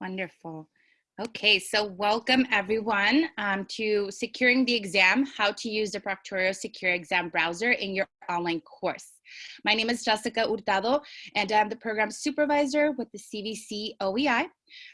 Wonderful. Okay, so welcome everyone um, to Securing the Exam, How to Use the Proctorio Secure Exam Browser in your online course. My name is Jessica Hurtado, and I'm the program supervisor with the CVC OEI.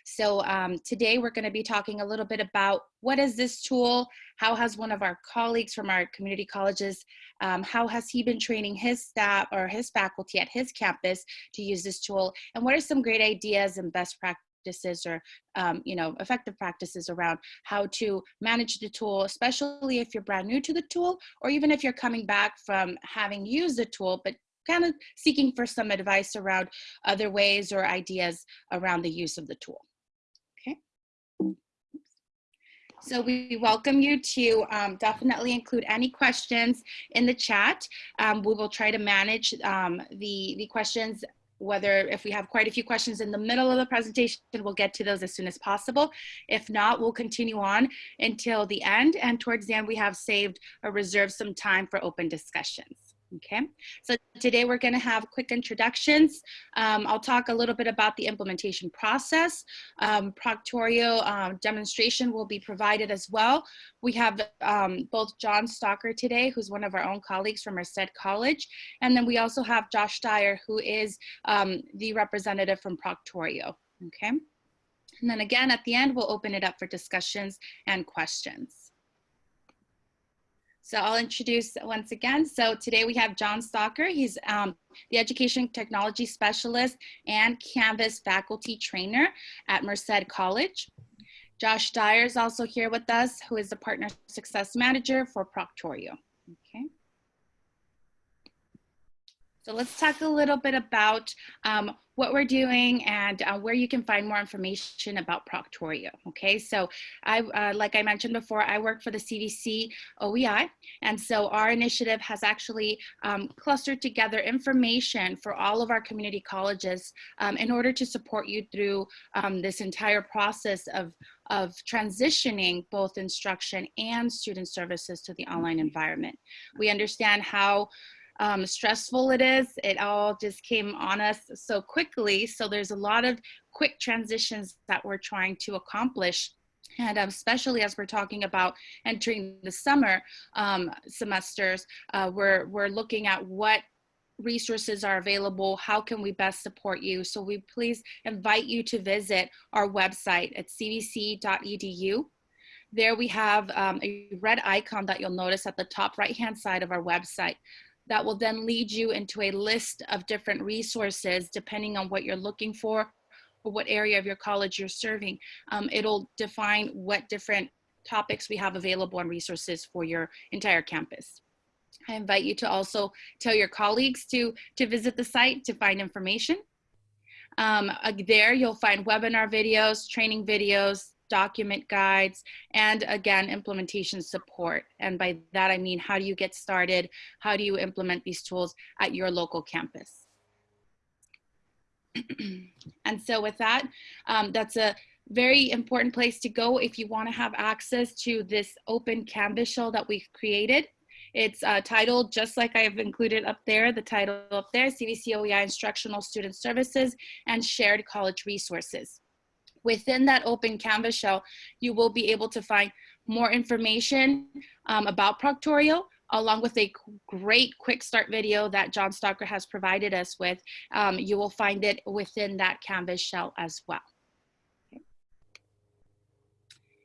So um, today we're gonna be talking a little bit about what is this tool, how has one of our colleagues from our community colleges, um, how has he been training his staff or his faculty at his campus to use this tool, and what are some great ideas and best practices practices or um, you know effective practices around how to manage the tool especially if you're brand new to the tool or even if you're coming back from having used the tool but kind of seeking for some advice around other ways or ideas around the use of the tool okay so we welcome you to um, definitely include any questions in the chat. Um, we will try to manage um, the, the questions whether if we have quite a few questions in the middle of the presentation, we'll get to those as soon as possible. If not, we'll continue on until the end. And towards the end, we have saved or reserved some time for open discussions. Okay, so today we're going to have quick introductions. Um, I'll talk a little bit about the implementation process. Um, Proctorio um, demonstration will be provided as well. We have um, both John Stalker today, who's one of our own colleagues from Merced College, and then we also have Josh Dyer, who is um, the representative from Proctorio. Okay, and then again at the end, we'll open it up for discussions and questions. So I'll introduce once again. So today we have John Stalker. He's um, the Education Technology Specialist and Canvas Faculty Trainer at Merced College. Josh Dyer is also here with us, who is the Partner Success Manager for Proctorio. Okay. So let's talk a little bit about um, what we're doing and uh, where you can find more information about Proctorio. Okay, so I, uh, like I mentioned before, I work for the CVC OEI, and so our initiative has actually um, clustered together information for all of our community colleges um, in order to support you through um, this entire process of of transitioning both instruction and student services to the online environment. We understand how um, stressful it is. It all just came on us so quickly. So there's a lot of quick transitions that we're trying to accomplish. And um, especially as we're talking about entering the summer um, semesters, uh, we're, we're looking at what resources are available, how can we best support you. So we please invite you to visit our website at cvc.edu. There we have um, a red icon that you'll notice at the top right hand side of our website that will then lead you into a list of different resources depending on what you're looking for or what area of your college you're serving. Um, it'll define what different topics we have available and resources for your entire campus. I invite you to also tell your colleagues to, to visit the site to find information. Um, there you'll find webinar videos, training videos, document guides, and again, implementation support. And by that, I mean, how do you get started? How do you implement these tools at your local campus? and so with that, um, that's a very important place to go if you want to have access to this open Canvas shell that we've created. It's uh, titled, just like I've included up there, the title up there, CVC OEI Instructional Student Services and Shared College Resources. Within that open Canvas shell, you will be able to find more information um, about Proctorio, along with a great quick start video that John Stalker has provided us with. Um, you will find it within that Canvas shell as well.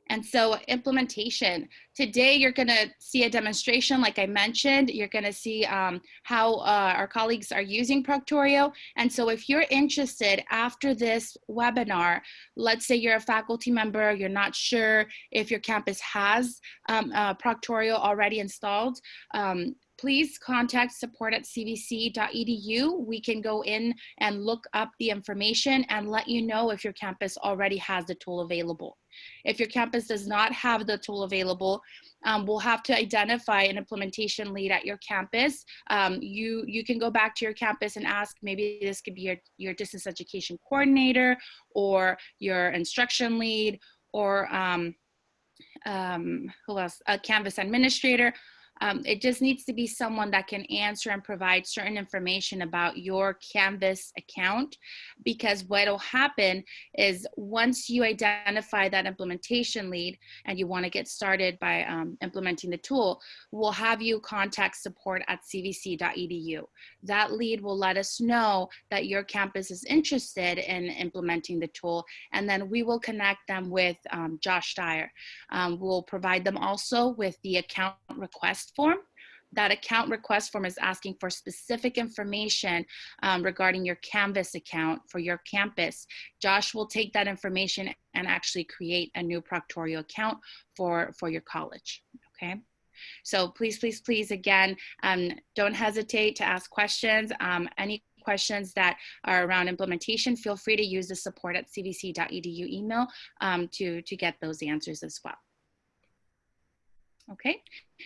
And so implementation, today you're gonna see a demonstration like I mentioned, you're gonna see um, how uh, our colleagues are using Proctorio. And so if you're interested after this webinar, let's say you're a faculty member, you're not sure if your campus has um, uh, Proctorio already installed, um, please contact support at cvc.edu. We can go in and look up the information and let you know if your campus already has the tool available. If your campus does not have the tool available, um, we'll have to identify an implementation lead at your campus. Um, you, you can go back to your campus and ask, maybe this could be your, your distance education coordinator or your instruction lead or um, um, who else, a Canvas administrator um, it just needs to be someone that can answer and provide certain information about your Canvas account because what will happen is once you identify that implementation lead and you want to get started by um, implementing the tool, we'll have you contact support at cvc.edu. That lead will let us know that your campus is interested in implementing the tool and then we will connect them with um, Josh Dyer. Um, we'll provide them also with the account request form that account request form is asking for specific information um, regarding your Canvas account for your campus. Josh will take that information and actually create a new Proctorio account for, for your college, okay? So please, please, please, again, um, don't hesitate to ask questions. Um, any questions that are around implementation, feel free to use the support at cvc.edu email um, to, to get those answers as well. Okay,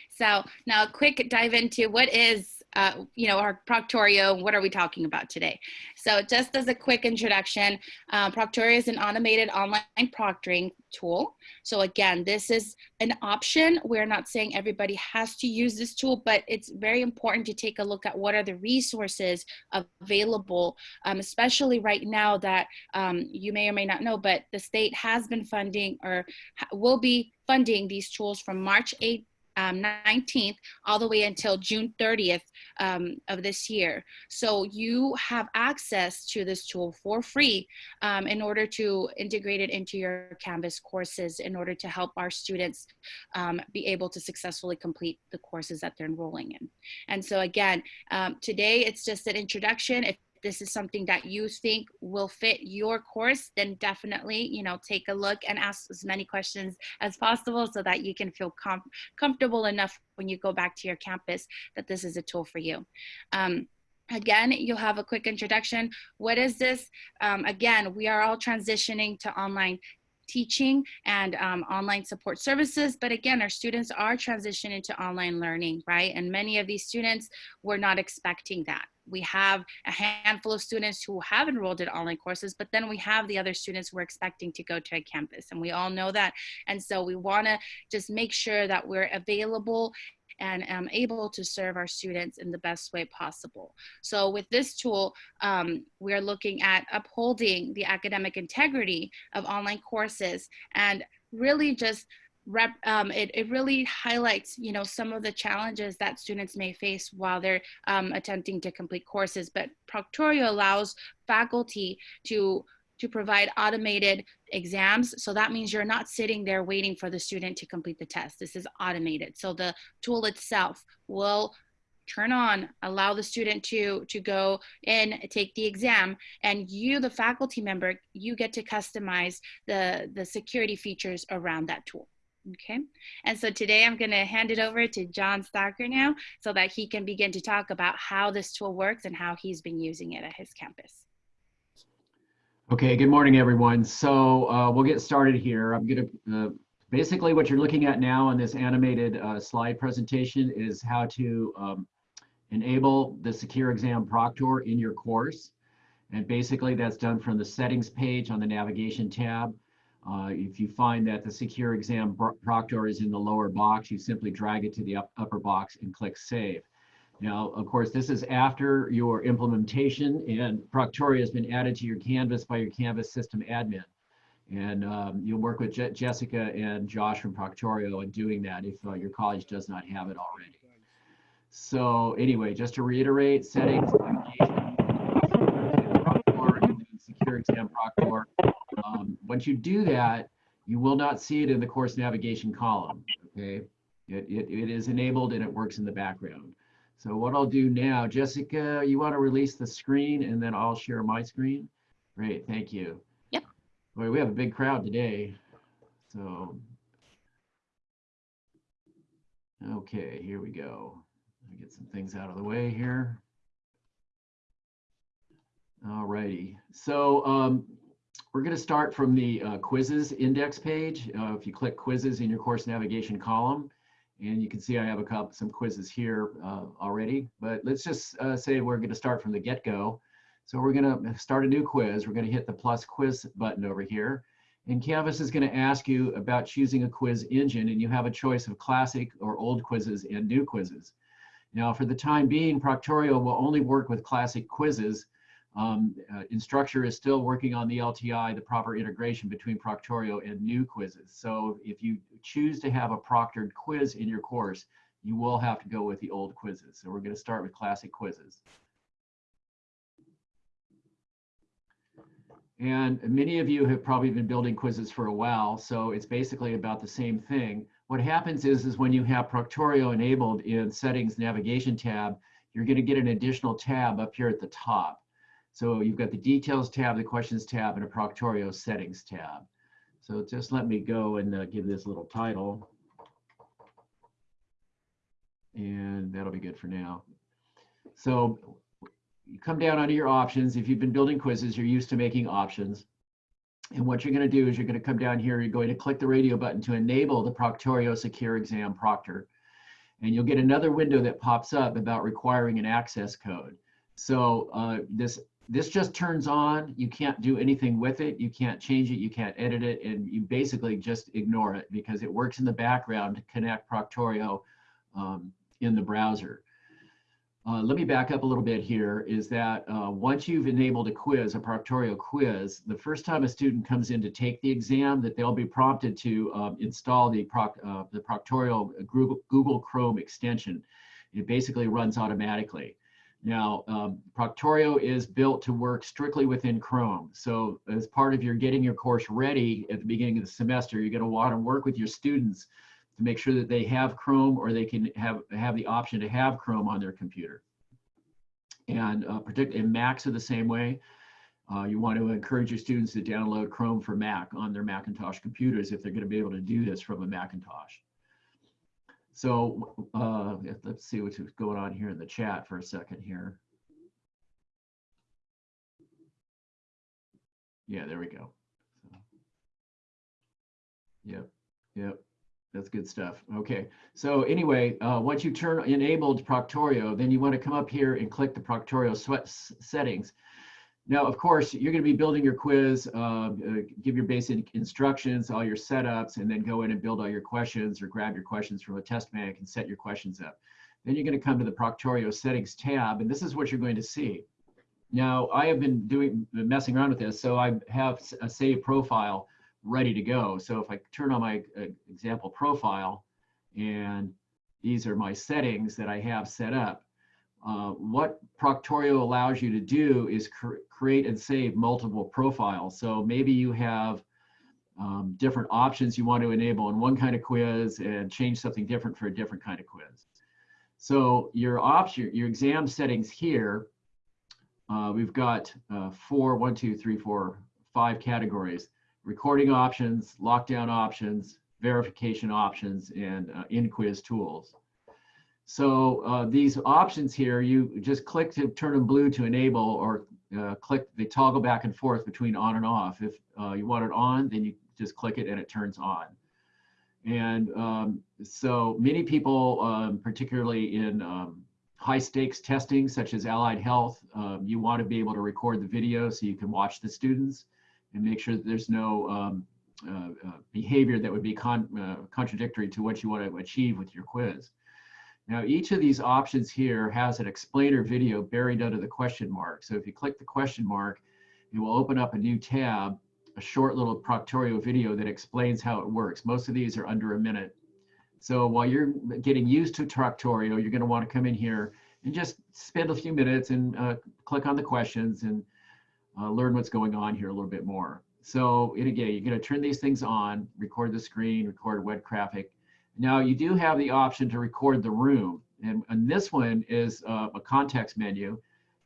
so now a quick dive into what is uh, you know, our Proctorio, what are we talking about today? So just as a quick introduction, uh, Proctorio is an automated online proctoring tool. So again, this is an option. We're not saying everybody has to use this tool, but it's very important to take a look at what are the resources available, um, especially right now that um, you may or may not know, but the state has been funding or will be funding these tools from March 8th um, 19th all the way until June 30th um, of this year. So you have access to this tool for free um, in order to integrate it into your Canvas courses in order to help our students um, be able to successfully complete the courses that they're enrolling in. And so again, um, today it's just an introduction. If this is something that you think will fit your course, then definitely, you know, take a look and ask as many questions as possible so that you can feel com comfortable enough when you go back to your campus that this is a tool for you. Um, Again, you'll have a quick introduction. What is this? Um, again, we are all transitioning to online teaching and um, online support services. But again, our students are transitioning to online learning, right? And many of these students were not expecting that. We have a handful of students who have enrolled in online courses, but then we have the other students who are expecting to go to a campus. And we all know that. And so we wanna just make sure that we're available and am able to serve our students in the best way possible. So with this tool, um, we're looking at upholding the academic integrity of online courses and really just Rep, um, it, it really highlights, you know, some of the challenges that students may face while they're um, attempting to complete courses. But Proctorio allows faculty to to provide automated exams. So that means you're not sitting there waiting for the student to complete the test. This is automated. So the tool itself will turn on, allow the student to, to go and take the exam, and you, the faculty member, you get to customize the, the security features around that tool. Okay, and so today I'm going to hand it over to John Stalker now so that he can begin to talk about how this tool works and how he's been using it at his campus. Okay, good morning, everyone. So uh, we'll get started here. I'm going to, uh, basically what you're looking at now on this animated uh, slide presentation is how to um, enable the Secure Exam Proctor in your course. And basically that's done from the settings page on the navigation tab. Uh, if you find that the Secure Exam Proctor is in the lower box, you simply drag it to the up upper box and click Save. Now, of course, this is after your implementation and Proctorio has been added to your Canvas by your Canvas system admin. And um, you'll work with Je Jessica and Josh from Proctorio in doing that if uh, your college does not have it already. So anyway, just to reiterate, settings, secure exam proctor. Um, once you do that, you will not see it in the course navigation column, okay? It, it, it is enabled and it works in the background. So what I'll do now, Jessica, you want to release the screen and then I'll share my screen? Great, thank you. Yep. Boy, we have a big crowd today. So, okay, here we go. Let me get some things out of the way here. All righty. So um, we're going to start from the uh, quizzes index page. Uh, if you click quizzes in your course navigation column, and you can see I have a couple, some quizzes here uh, already, but let's just uh, say we're gonna start from the get-go. So we're gonna start a new quiz. We're gonna hit the plus quiz button over here. And Canvas is going to ask you about choosing a quiz engine, and you have a choice of classic or old quizzes and new quizzes. Now, for the time being, Proctorio will only work with classic quizzes. Um, uh, Instructure is still working on the LTI, the proper integration between Proctorio and new quizzes. So if you choose to have a proctored quiz in your course, you will have to go with the old quizzes. So we're going to start with classic quizzes. And many of you have probably been building quizzes for a while, so it's basically about the same thing. What happens is, is when you have Proctorio enabled in Settings Navigation tab, you're going to get an additional tab up here at the top. So you've got the Details tab, the Questions tab, and a Proctorio Settings tab. So just let me go and uh, give this little title. And that'll be good for now. So you come down under your options. If you've been building quizzes, you're used to making options. And what you're going to do is you're going to come down here, you're going to click the radio button to enable the Proctorio Secure Exam Proctor. And you'll get another window that pops up about requiring an access code. So uh, this this just turns on. You can't do anything with it. You can't change it. You can't edit it. And you basically just ignore it because it works in the background to connect Proctorio um, in the browser. Uh, let me back up a little bit here is that uh, once you've enabled a quiz, a Proctorio quiz, the first time a student comes in to take the exam that they'll be prompted to um, install the, proc, uh, the Proctorio Google, Google Chrome extension. It basically runs automatically. Now, um, Proctorio is built to work strictly within Chrome. So as part of your getting your course ready at the beginning of the semester, you're gonna wanna work with your students to make sure that they have Chrome or they can have, have the option to have Chrome on their computer. And uh, particularly Macs are the same way. Uh, you want to encourage your students to download Chrome for Mac on their Macintosh computers if they're going to be able to do this from a Macintosh. So uh, let's see what's going on here in the chat for a second here. Yeah, there we go. So, yep, yep. That's good stuff. Okay. So anyway, uh, once you turn enabled Proctorio, then you want to come up here and click the Proctorio settings. Now, of course, you're going to be building your quiz, uh, uh, give your basic instructions, all your setups, and then go in and build all your questions or grab your questions from a test bank and set your questions up. Then you're going to come to the Proctorio settings tab, and this is what you're going to see. Now, I have been doing messing around with this, so I have a save profile ready to go. So if I turn on my uh, example profile and these are my settings that I have set up, uh, what Proctorio allows you to do is cr create and save multiple profiles. So maybe you have um, different options you want to enable in one kind of quiz and change something different for a different kind of quiz. So your option, your exam settings here, uh, we've got uh, four, one, two, three, four, five categories recording options, lockdown options, verification options, and uh, in-quiz tools. So uh, these options here, you just click to turn them blue to enable or uh, click, they toggle back and forth between on and off. If uh, you want it on, then you just click it and it turns on. And um, so many people, um, particularly in um, high stakes testing, such as allied health, um, you want to be able to record the video so you can watch the students and make sure that there's no um, uh, uh, behavior that would be con uh, contradictory to what you want to achieve with your quiz. Now, each of these options here has an explainer video buried under the question mark. So if you click the question mark, it will open up a new tab, a short little Proctorio video that explains how it works. Most of these are under a minute. So while you're getting used to Proctorio, you're going to want to come in here and just spend a few minutes and uh, click on the questions and uh, learn what's going on here a little bit more. So and again, you're going to turn these things on, record the screen, record web graphic. Now you do have the option to record the room. And, and this one is uh, a context menu.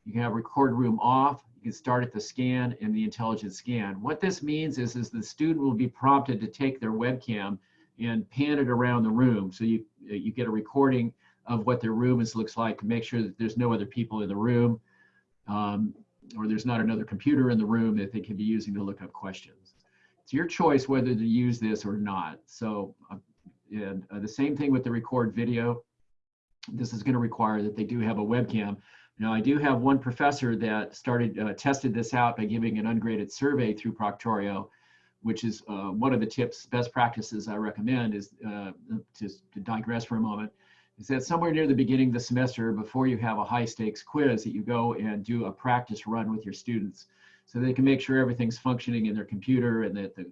You can have record room off. You can start at the scan and the intelligent scan. What this means is, is the student will be prompted to take their webcam and pan it around the room. So you, you get a recording of what their room is, looks like to make sure that there's no other people in the room. Um, or there's not another computer in the room that they can be using to look up questions. It's your choice whether to use this or not. So, uh, and uh, the same thing with the record video. This is going to require that they do have a webcam. Now, I do have one professor that started uh, tested this out by giving an ungraded survey through Proctorio which is uh, one of the tips, best practices I recommend is uh, just to digress for a moment, is that somewhere near the beginning of the semester, before you have a high stakes quiz, that you go and do a practice run with your students so they can make sure everything's functioning in their computer and that the,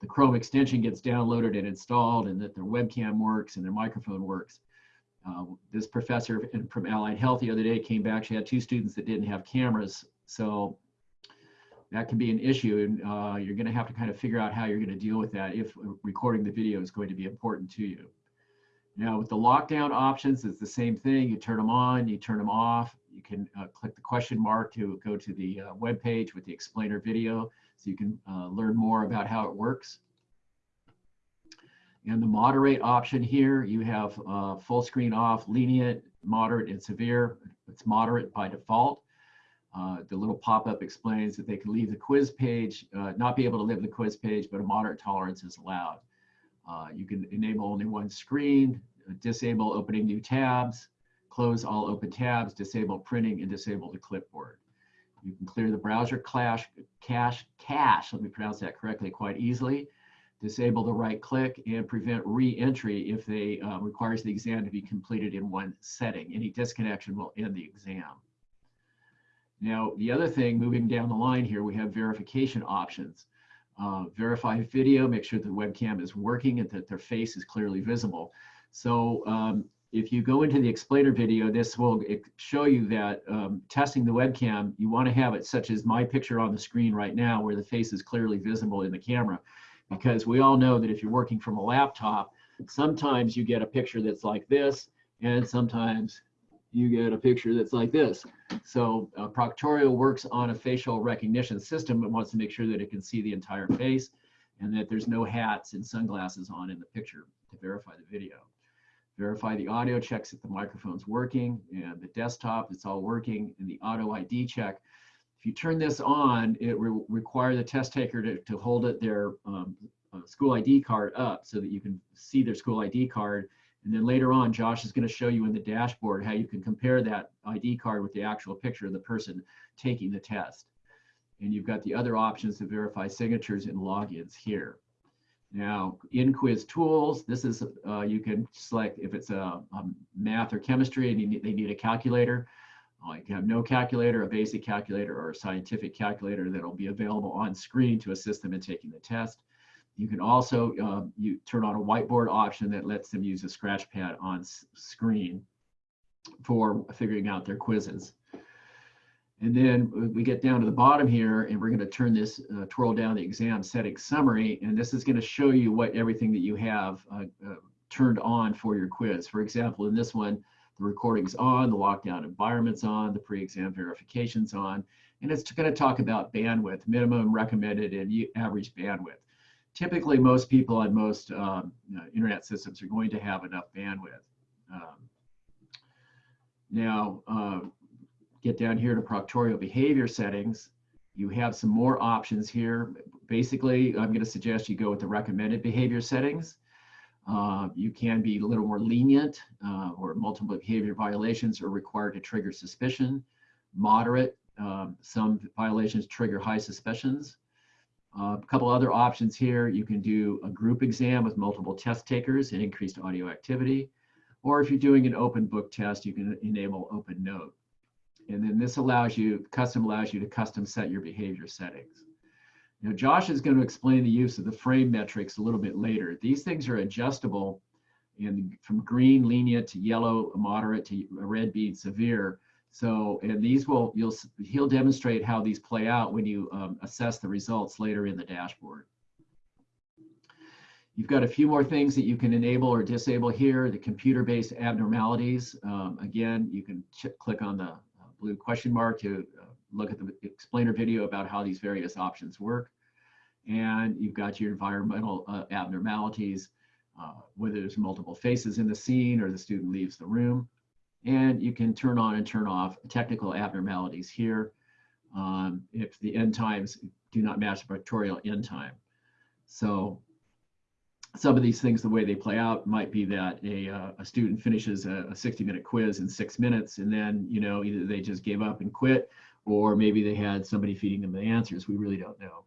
the Chrome extension gets downloaded and installed and that their webcam works and their microphone works. Uh, this professor from Allied Health the other day came back. She had two students that didn't have cameras. So that can be an issue and uh, you're going to have to kind of figure out how you're going to deal with that if recording the video is going to be important to you. Now with the lockdown options, it's the same thing. You turn them on, you turn them off. You can uh, click the question mark to go to the uh, web page with the explainer video so you can uh, learn more about how it works. And the moderate option here, you have uh, full screen off, lenient, moderate, and severe. It's moderate by default. Uh, the little pop-up explains that they can leave the quiz page, uh, not be able to leave the quiz page, but a moderate tolerance is allowed. Uh, you can enable only one screen, disable opening new tabs, close all open tabs, disable printing, and disable the clipboard. You can clear the browser cache, cache, cache, let me pronounce that correctly, quite easily. Disable the right click and prevent re-entry if they uh, requires the exam to be completed in one setting. Any disconnection will end the exam. Now, the other thing, moving down the line here, we have verification options. Uh, verify video, make sure the webcam is working and that their face is clearly visible. So um, if you go into the explainer video, this will show you that um, testing the webcam, you want to have it such as my picture on the screen right now where the face is clearly visible in the camera. Because we all know that if you're working from a laptop, sometimes you get a picture that's like this and sometimes you get a picture that's like this. So uh, Proctorio works on a facial recognition system. It wants to make sure that it can see the entire face and that there's no hats and sunglasses on in the picture to verify the video. Verify the audio checks that the microphone's working and the desktop, it's all working, and the auto ID check. If you turn this on, it will require the test taker to, to hold it their um, uh, school ID card up so that you can see their school ID card and then later on, Josh is going to show you in the dashboard how you can compare that ID card with the actual picture of the person taking the test. And you've got the other options to verify signatures and logins here. Now, in quiz tools, this is, uh, you can select if it's a, a, math or chemistry and need, they need a calculator. Uh, you can have no calculator, a basic calculator, or a scientific calculator that'll be available on screen to assist them in taking the test. You can also uh, you turn on a whiteboard option that lets them use a scratch pad on screen for figuring out their quizzes. And then we get down to the bottom here and we're going to turn this, uh, twirl down the exam setting summary. And this is going to show you what everything that you have uh, uh, turned on for your quiz. For example, in this one, the recording's on, the lockdown environment's on, the pre-exam verification's on, and it's going to talk about bandwidth, minimum recommended and average bandwidth typically most people on most um, internet systems are going to have enough bandwidth. Um, now, uh, get down here to Proctorio behavior settings. You have some more options here. Basically, I'm going to suggest you go with the recommended behavior settings. Uh, you can be a little more lenient uh, or multiple behavior violations are required to trigger suspicion. Moderate, um, some violations trigger high suspicions. Uh, a couple other options here. You can do a group exam with multiple test takers and increased audio activity. Or if you're doing an open book test, you can enable open note. And then this allows you, custom allows you to custom set your behavior settings. Now, Josh is going to explain the use of the frame metrics a little bit later. These things are adjustable in, from green, lenient, to yellow, moderate, to red being severe. So, and these will, you'll, he'll demonstrate how these play out when you um, assess the results later in the dashboard. You've got a few more things that you can enable or disable here. The computer-based abnormalities. Um, again, you can click on the blue question mark to uh, look at the explainer video about how these various options work. And you've got your environmental uh, abnormalities, uh, whether there's multiple faces in the scene or the student leaves the room. And you can turn on and turn off technical abnormalities here um, if the end times do not match the Proctorio end time. So some of these things, the way they play out might be that a, uh, a student finishes a, a 60 minute quiz in six minutes and then, you know, either they just gave up and quit or maybe they had somebody feeding them the answers. We really don't know.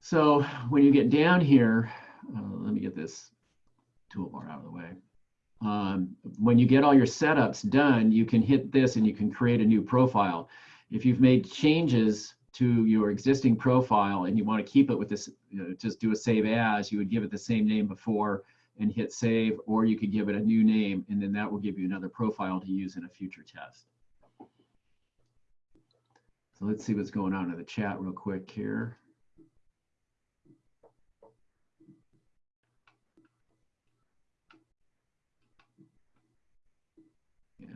So when you get down here, uh, let me get this toolbar out of the way. Um, when you get all your setups done, you can hit this and you can create a new profile. If you've made changes to your existing profile and you want to keep it with this, you know, just do a save as, you would give it the same name before and hit save, or you could give it a new name and then that will give you another profile to use in a future test. So let's see what's going on in the chat real quick here. Yeah.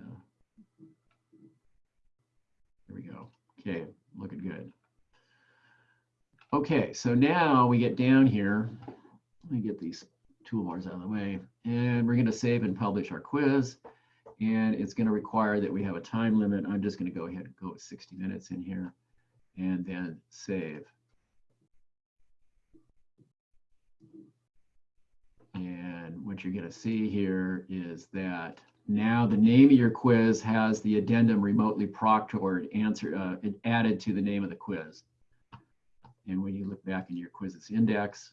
There we go. Okay, looking good. Okay, so now we get down here. Let me get these toolbars out of the way. And we're going to save and publish our quiz. And it's going to require that we have a time limit. I'm just going to go ahead and go with 60 minutes in here and then save. And what you're going to see here is that now the name of your quiz has the addendum remotely proctored answer uh, added to the name of the quiz. And when you look back in your quizzes index,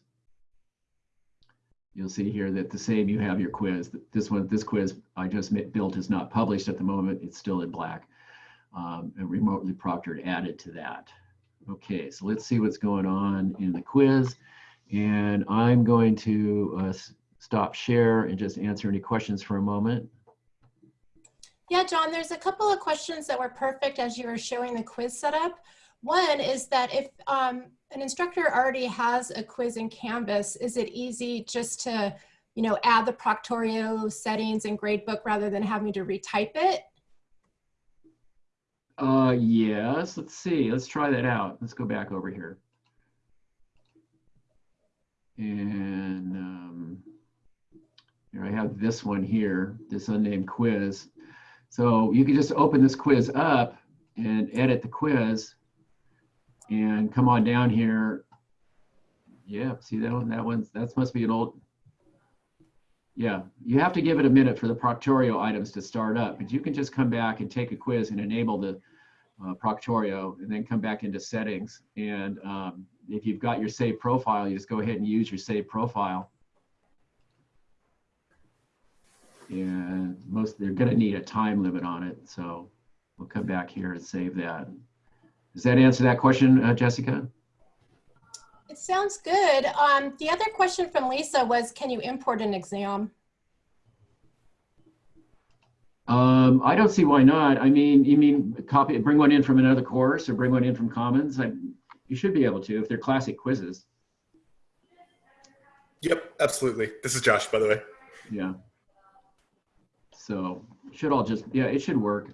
you'll see here that the same you have your quiz. This one, this quiz I just built is not published at the moment. It's still in black. Um, and remotely proctored added to that. Okay, so let's see what's going on in the quiz. And I'm going to uh, stop share and just answer any questions for a moment. Yeah, John, there's a couple of questions that were perfect as you were showing the quiz setup. One is that if um, an instructor already has a quiz in Canvas, is it easy just to, you know, add the Proctorio settings and gradebook rather than having to retype it? Uh, yes, let's see, let's try that out. Let's go back over here. And um, here I have this one here, this unnamed quiz. So you can just open this quiz up and edit the quiz and come on down here. Yeah, see that one? That one's, that must be an old, yeah, you have to give it a minute for the Proctorio items to start up, but you can just come back and take a quiz and enable the uh, Proctorio and then come back into settings. And um, if you've got your save profile, you just go ahead and use your save profile. And most, they're gonna need a time limit on it. So we'll come back here and save that. Does that answer that question, uh, Jessica? It sounds good. Um, the other question from Lisa was, can you import an exam? Um, I don't see why not. I mean, you mean copy, bring one in from another course or bring one in from Commons? I, you should be able to if they're classic quizzes. Yep, absolutely. This is Josh, by the way. Yeah. So should all just, yeah, it should work.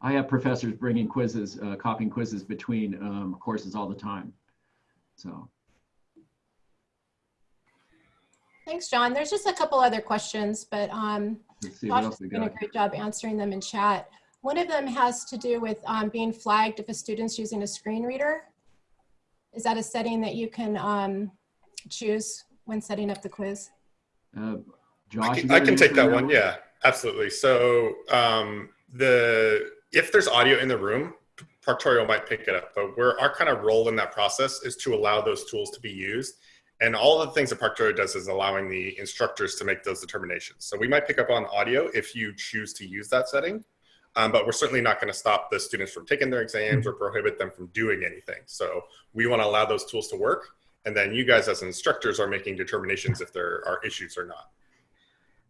I have professors bringing quizzes, uh, copying quizzes between um, courses all the time. So. Thanks, John. There's just a couple other questions, but um, Let's Josh has we done a great job answering them in chat. One of them has to do with um, being flagged if a student's using a screen reader. Is that a setting that you can um, choose when setting up the quiz? Uh, Josh, I can, I can take that one. Yeah, absolutely. So um, the if there's audio in the room, Proctorio might pick it up. But where our kind of role in that process is to allow those tools to be used. And all of the things that Proctorio does is allowing the instructors to make those determinations. So we might pick up on audio if you choose to use that setting. Um, but we're certainly not going to stop the students from taking their exams or prohibit them from doing anything. So we want to allow those tools to work. And then you guys as instructors are making determinations if there are issues or not.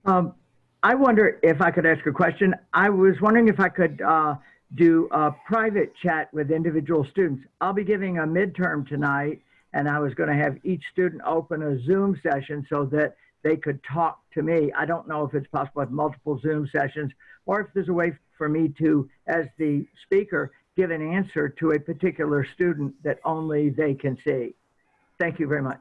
Um, I wonder if I could ask a question. I was wondering if I could uh, do a private chat with individual students. I'll be giving a midterm tonight, and I was going to have each student open a Zoom session so that they could talk to me. I don't know if it's possible have multiple Zoom sessions or if there's a way for me to, as the speaker, give an answer to a particular student that only they can see. Thank you very much.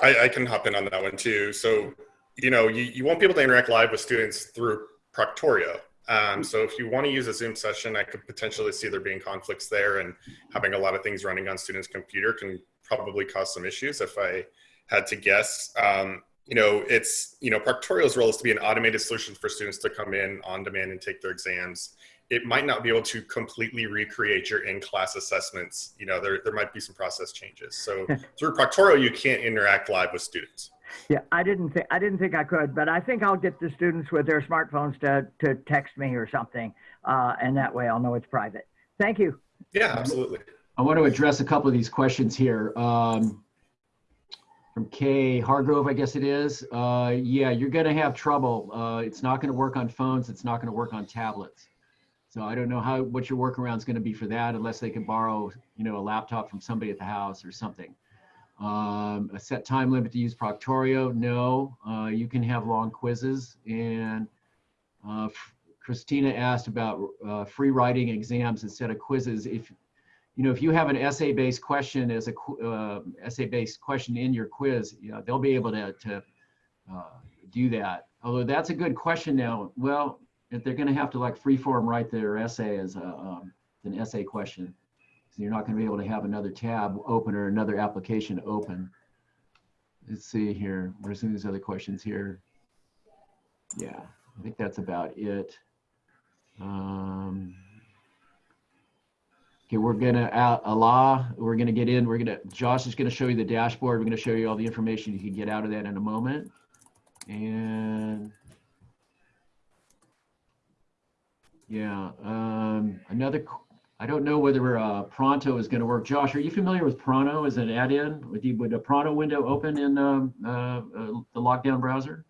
I, I can hop in on that one too. So, you know, you, you won't be able to interact live with students through Proctorio. Um, so if you want to use a Zoom session, I could potentially see there being conflicts there and having a lot of things running on students' computer can probably cause some issues if I had to guess. Um, you know, it's, you know, Proctorio's role is to be an automated solution for students to come in on demand and take their exams. It might not be able to completely recreate your in-class assessments. You know, there, there might be some process changes. So through Proctorio, you can't interact live with students. Yeah, I didn't think I didn't think I could, but I think I'll get the students with their smartphones to to text me or something, uh, and that way I'll know it's private. Thank you. Yeah, absolutely. I want to address a couple of these questions here. Um, from Kay Hargrove, I guess it is. Uh, yeah, you're going to have trouble. Uh, it's not going to work on phones. It's not going to work on tablets. So I don't know how what your workaround is going to be for that, unless they can borrow, you know, a laptop from somebody at the house or something. Um, a set time limit to use Proctorio? No. Uh, you can have long quizzes. And uh, Christina asked about uh, free writing exams instead of quizzes. If you know, if you have an essay-based question as a uh, essay-based question in your quiz, you know, they'll be able to, to uh, do that. Although that's a good question now. Well, if they're going to have to like freeform write their essay as a, um, an essay question, so you're not going to be able to have another tab open or another application open. Let's see here. What are some of these other questions here? Yeah, I think that's about it. Um, Okay, we're gonna, uh, Allah, we're gonna get in, we're gonna, Josh is gonna show you the dashboard. We're gonna show you all the information you can get out of that in a moment. And yeah, um, another, I don't know whether uh, Pronto is gonna work. Josh, are you familiar with Pronto as an add-in? Would, you, would a Pronto window open in um, uh, uh, the lockdown browser?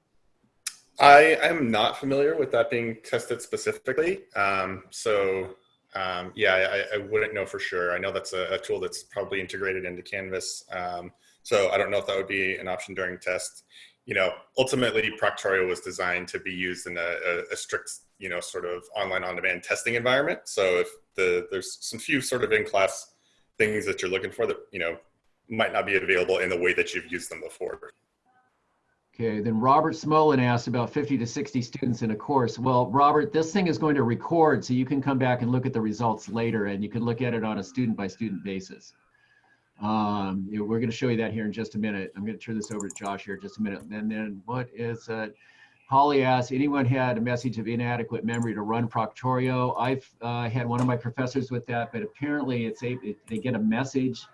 I am not familiar with that being tested specifically. Um, so um, yeah, I, I, wouldn't know for sure. I know that's a, a tool that's probably integrated into Canvas. Um, so I don't know if that would be an option during test. You know, ultimately Proctorio was designed to be used in a, a, a strict, you know, sort of online on-demand testing environment. So if the there's some few sort of in-class things that you're looking for that, you know, might not be available in the way that you've used them before. Okay, then Robert Smolin asked about 50 to 60 students in a course. Well, Robert, this thing is going to record, so you can come back and look at the results later, and you can look at it on a student by student basis. Um, we're going to show you that here in just a minute. I'm going to turn this over to Josh here just a minute. And then what is uh, Holly asked, anyone had a message of inadequate memory to run Proctorio? I've uh, had one of my professors with that, but apparently it's a, it, they get a message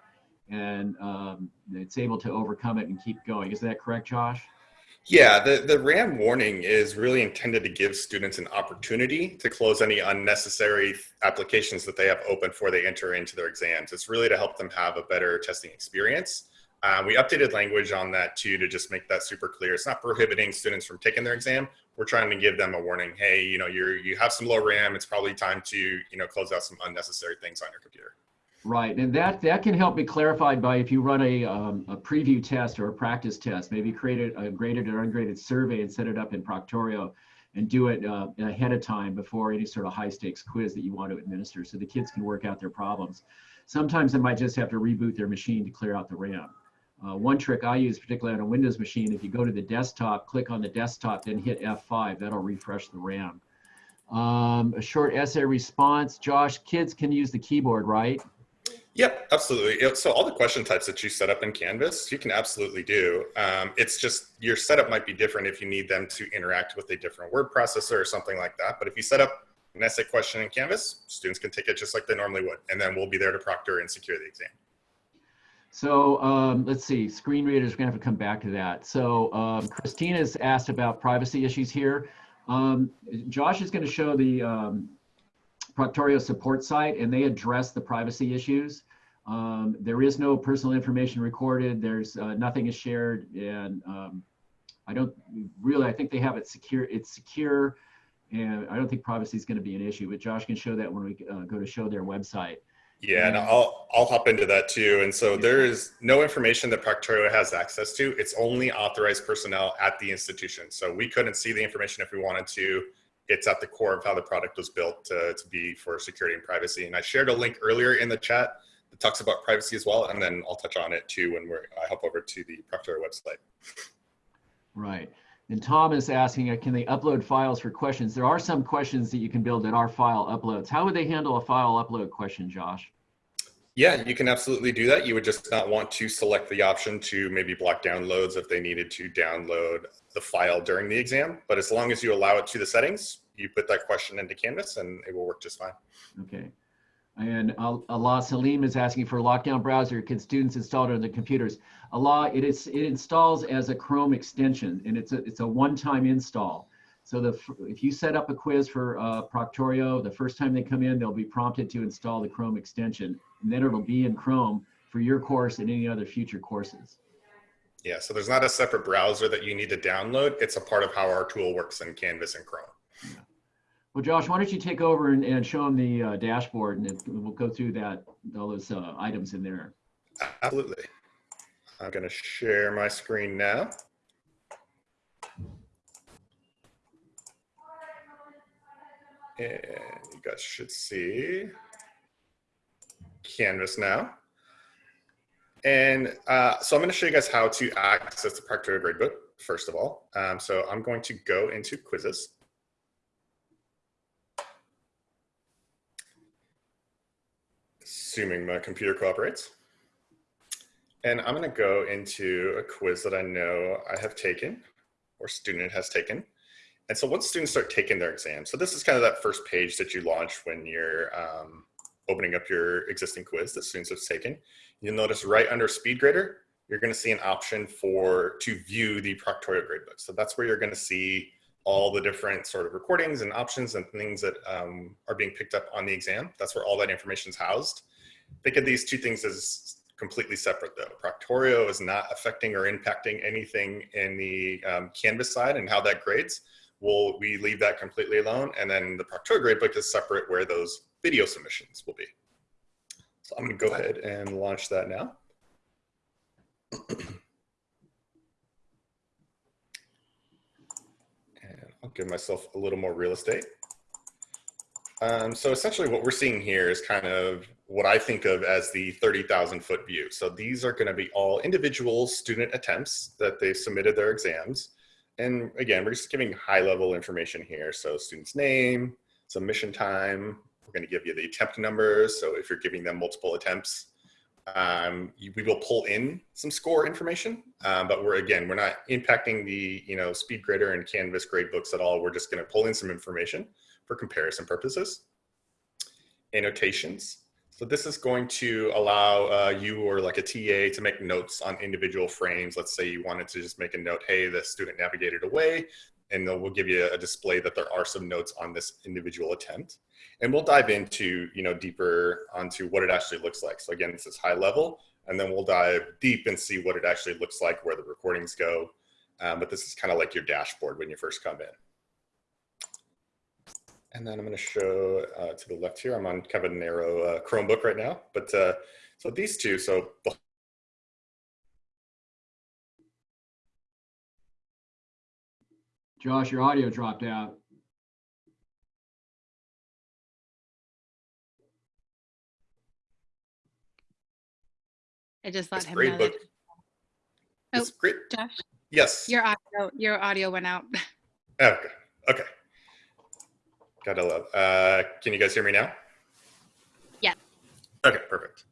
and um, it's able to overcome it and keep going. Is that correct, Josh? Yeah, the, the RAM warning is really intended to give students an opportunity to close any unnecessary applications that they have open before they enter into their exams. It's really to help them have a better testing experience. Um, we updated language on that too to just make that super clear. It's not prohibiting students from taking their exam. We're trying to give them a warning. Hey, you know, you're you have some low RAM. It's probably time to you know close out some unnecessary things on your computer. Right, and that that can help be clarified by if you run a, um, a preview test or a practice test, maybe create a, a, graded or ungraded survey and set it up in Proctorio and do it uh, ahead of time before any sort of high stakes quiz that you want to administer so the kids can work out their problems. Sometimes they might just have to reboot their machine to clear out the RAM. Uh, one trick I use, particularly on a Windows machine, if you go to the desktop, click on the desktop, then hit F5, that'll refresh the RAM. Um, a short essay response. Josh, kids can use the keyboard, right? Yep, absolutely. So all the question types that you set up in Canvas, you can absolutely do. Um, it's just your setup might be different if you need them to interact with a different word processor or something like that. But if you set up an essay question in Canvas, students can take it just like they normally would, and then we'll be there to proctor and secure the exam. So um, let's see, screen readers, we're gonna have to come back to that. So um, Christina's asked about privacy issues here. Um, Josh is gonna show the um, Proctorio support site and they address the privacy issues. Um, there is no personal information recorded. There's uh, nothing is shared, and um, I don't really. I think they have it secure. It's secure, and I don't think privacy is going to be an issue. But Josh can show that when we uh, go to show their website. Yeah, and I'll I'll hop into that too. And so there is no information that Proctorio has access to. It's only authorized personnel at the institution. So we couldn't see the information if we wanted to it's at the core of how the product was built to, to be for security and privacy. And I shared a link earlier in the chat that talks about privacy as well. And then I'll touch on it too when we're, I hop over to the Proctor website. Right. And Tom is asking, uh, can they upload files for questions? There are some questions that you can build that are file uploads. How would they handle a file upload question, Josh? Yeah, you can absolutely do that. You would just not want to select the option to maybe block downloads if they needed to download the file during the exam. But as long as you allow it to the settings, you put that question into Canvas and it will work just fine. Okay. And Al- Allah Salim is asking for a lockdown browser. Can students install it on their computers? Allah, it is it installs as a Chrome extension, and it's a it's a one-time install. So the if you set up a quiz for uh, Proctorio, the first time they come in, they'll be prompted to install the Chrome extension, and then it'll be in Chrome for your course and any other future courses. Yeah, so there's not a separate browser that you need to download. It's a part of how our tool works in Canvas and Chrome. Well, Josh, why don't you take over and, and show them the uh, dashboard, and we'll go through that all those uh, items in there. Absolutely. I'm going to share my screen now. And you guys should see Canvas now. And uh, so I'm going to show you guys how to access the Proctorio Gradebook, first of all. Um, so I'm going to go into quizzes. Assuming my computer cooperates. And I'm going to go into a quiz that I know I have taken or student has taken. And so once students start taking their exam, so this is kind of that first page that you launch when you're um, opening up your existing quiz that students have taken. You'll notice right under SpeedGrader, you're going to see an option for to view the Proctorio gradebook. So that's where you're going to see all the different sort of recordings and options and things that um, are being picked up on the exam. That's where all that information is housed. Think of these two things as completely separate though. Proctorio is not affecting or impacting anything in the um, Canvas side and how that grades. We'll, we leave that completely alone. And then the Proctorio gradebook is separate where those video submissions will be. So I'm gonna go ahead and launch that now. and I'll give myself a little more real estate. Um, so essentially what we're seeing here is kind of what I think of as the 30,000 foot view. So these are gonna be all individual student attempts that they've submitted their exams. And again, we're just giving high level information here. So student's name, submission time, we're gonna give you the attempt numbers. So if you're giving them multiple attempts, um, you, we will pull in some score information, um, but we're again, we're not impacting the you know SpeedGrader and Canvas gradebooks at all. We're just gonna pull in some information for comparison purposes. Annotations. So this is going to allow uh, you or like a TA to make notes on individual frames. Let's say you wanted to just make a note, hey, the student navigated away, and we'll give you a display that there are some notes on this individual attempt. And we'll dive into, you know, deeper onto what it actually looks like. So again, this is high level, and then we'll dive deep and see what it actually looks like, where the recordings go. Um, but this is kind of like your dashboard when you first come in. And then I'm going to show uh, to the left here. I'm on kind of a narrow uh, Chromebook right now, but uh, so these two. So Josh, your audio dropped out. I just let this him know gradebook. that. Oh, It's great. Josh, Yes. your audio, your audio went out. Okay. Okay. Gotta love. Uh, can you guys hear me now? Yeah. Okay, perfect.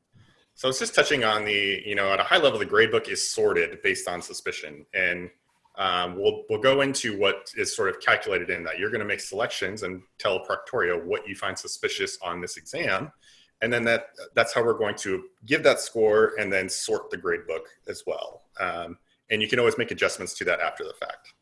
So it's just touching on the, you know, at a high level, the gradebook is sorted based on suspicion, and um, we'll we'll go into what is sort of calculated in that. You're going to make selections and tell Proctorio what you find suspicious on this exam, and then that that's how we're going to give that score and then sort the grade book as well. Um, and you can always make adjustments to that after the fact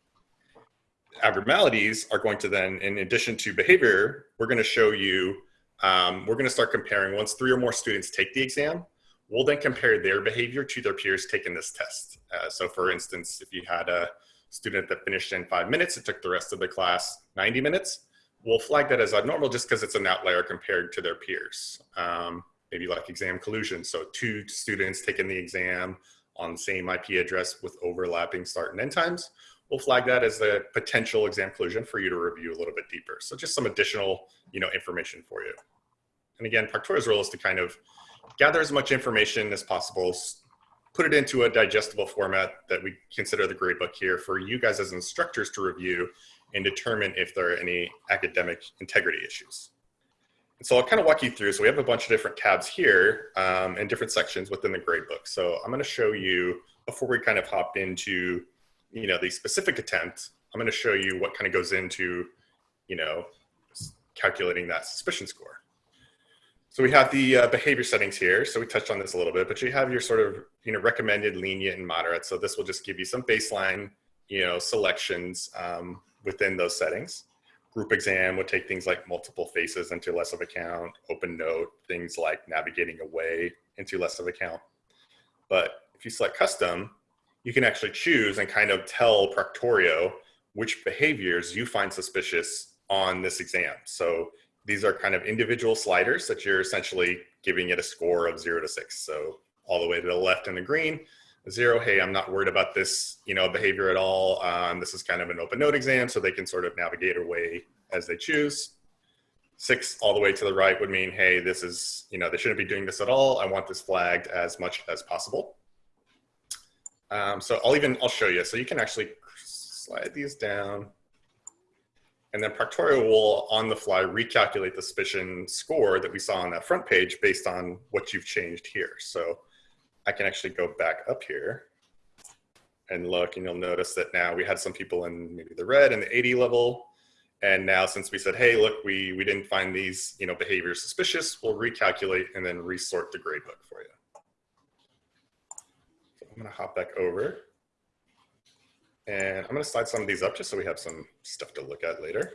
abnormalities are going to then, in addition to behavior, we're going to show you, um, we're going to start comparing once three or more students take the exam, we'll then compare their behavior to their peers taking this test. Uh, so for instance, if you had a student that finished in five minutes, it took the rest of the class 90 minutes, we'll flag that as abnormal just because it's an outlier compared to their peers. Um, maybe like exam collusion. So two students taking the exam on the same IP address with overlapping start and end times we'll flag that as a potential exam collusion for you to review a little bit deeper. So just some additional, you know, information for you. And again, Proctorio's role is to kind of gather as much information as possible, put it into a digestible format that we consider the gradebook here for you guys as instructors to review and determine if there are any academic integrity issues. And so I'll kind of walk you through. So we have a bunch of different tabs here um, and different sections within the gradebook. So I'm going to show you before we kind of hop into you know, the specific attempt, I'm going to show you what kind of goes into, you know, calculating that suspicion score. So we have the uh, behavior settings here. So we touched on this a little bit, but you have your sort of, you know, recommended, lenient, and moderate. So this will just give you some baseline, you know, selections um, within those settings. Group exam would take things like multiple faces into less of account, open note, things like navigating away into less of account. But if you select custom, you can actually choose and kind of tell Proctorio which behaviors you find suspicious on this exam. So these are kind of individual sliders that you're essentially giving it a score of zero to six. So all the way to the left in the green, zero, hey, I'm not worried about this, you know, behavior at all. Um, this is kind of an open note exam, so they can sort of navigate away as they choose. Six all the way to the right would mean, hey, this is, you know, they shouldn't be doing this at all. I want this flagged as much as possible. Um, so I'll even, I'll show you. So you can actually slide these down. And then Proctorio will, on the fly, recalculate the suspicion score that we saw on that front page based on what you've changed here. So I can actually go back up here and look, and you'll notice that now we had some people in maybe the red and the 80 level. And now since we said, hey, look, we, we didn't find these you know, behaviors suspicious, we'll recalculate and then resort the gradebook for you. So I'm gonna hop back over. And I'm going to slide some of these up just so we have some stuff to look at later.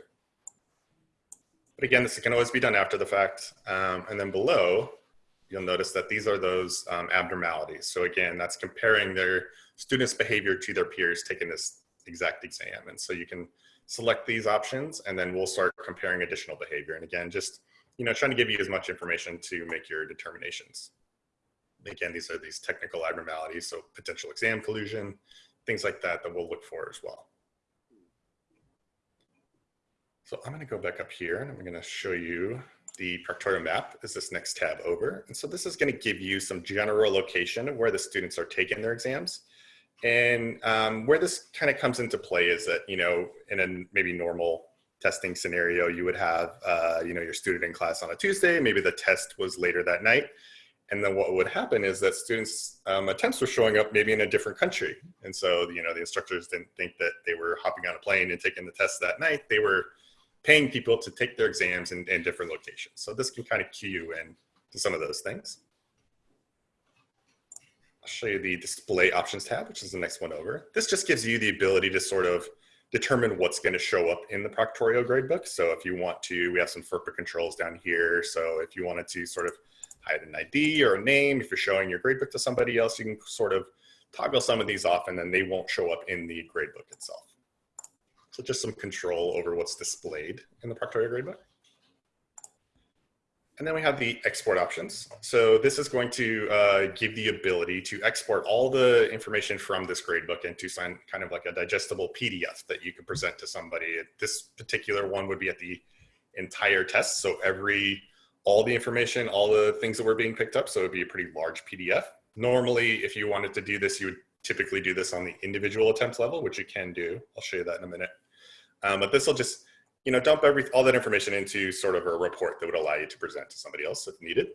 But again, this can always be done after the fact. Um, and then below, you'll notice that these are those um, abnormalities. So again, that's comparing their students' behavior to their peers taking this exact exam. And so you can select these options and then we'll start comparing additional behavior. And again, just you know, trying to give you as much information to make your determinations. Again, these are these technical abnormalities, so potential exam collusion, things like that that we'll look for as well. So I'm going to go back up here and I'm going to show you the Proctorio map is this next tab over. And so this is going to give you some general location of where the students are taking their exams. And um, where this kind of comes into play is that, you know, in a maybe normal testing scenario, you would have, uh, you know, your student in class on a Tuesday, maybe the test was later that night. And then what would happen is that students' um, attempts were showing up maybe in a different country. And so, you know, the instructors didn't think that they were hopping on a plane and taking the test that night. They were paying people to take their exams in, in different locations. So this can kind of cue you in to some of those things. I'll show you the display options tab, which is the next one over. This just gives you the ability to sort of determine what's going to show up in the Proctorio gradebook. So if you want to, we have some FERPA controls down here. So if you wanted to sort of hide an ID or a name. If you're showing your gradebook to somebody else, you can sort of toggle some of these off and then they won't show up in the gradebook itself. So just some control over what's displayed in the Proctorio gradebook. And then we have the export options. So this is going to uh, give the ability to export all the information from this gradebook into some kind of like a digestible PDF that you can present to somebody. This particular one would be at the entire test. So every all the information, all the things that were being picked up. So it'd be a pretty large PDF. Normally, if you wanted to do this, you would typically do this on the individual attempt level, which you can do. I'll show you that in a minute. Um, but this will just, you know, dump every all that information into sort of a report that would allow you to present to somebody else if needed.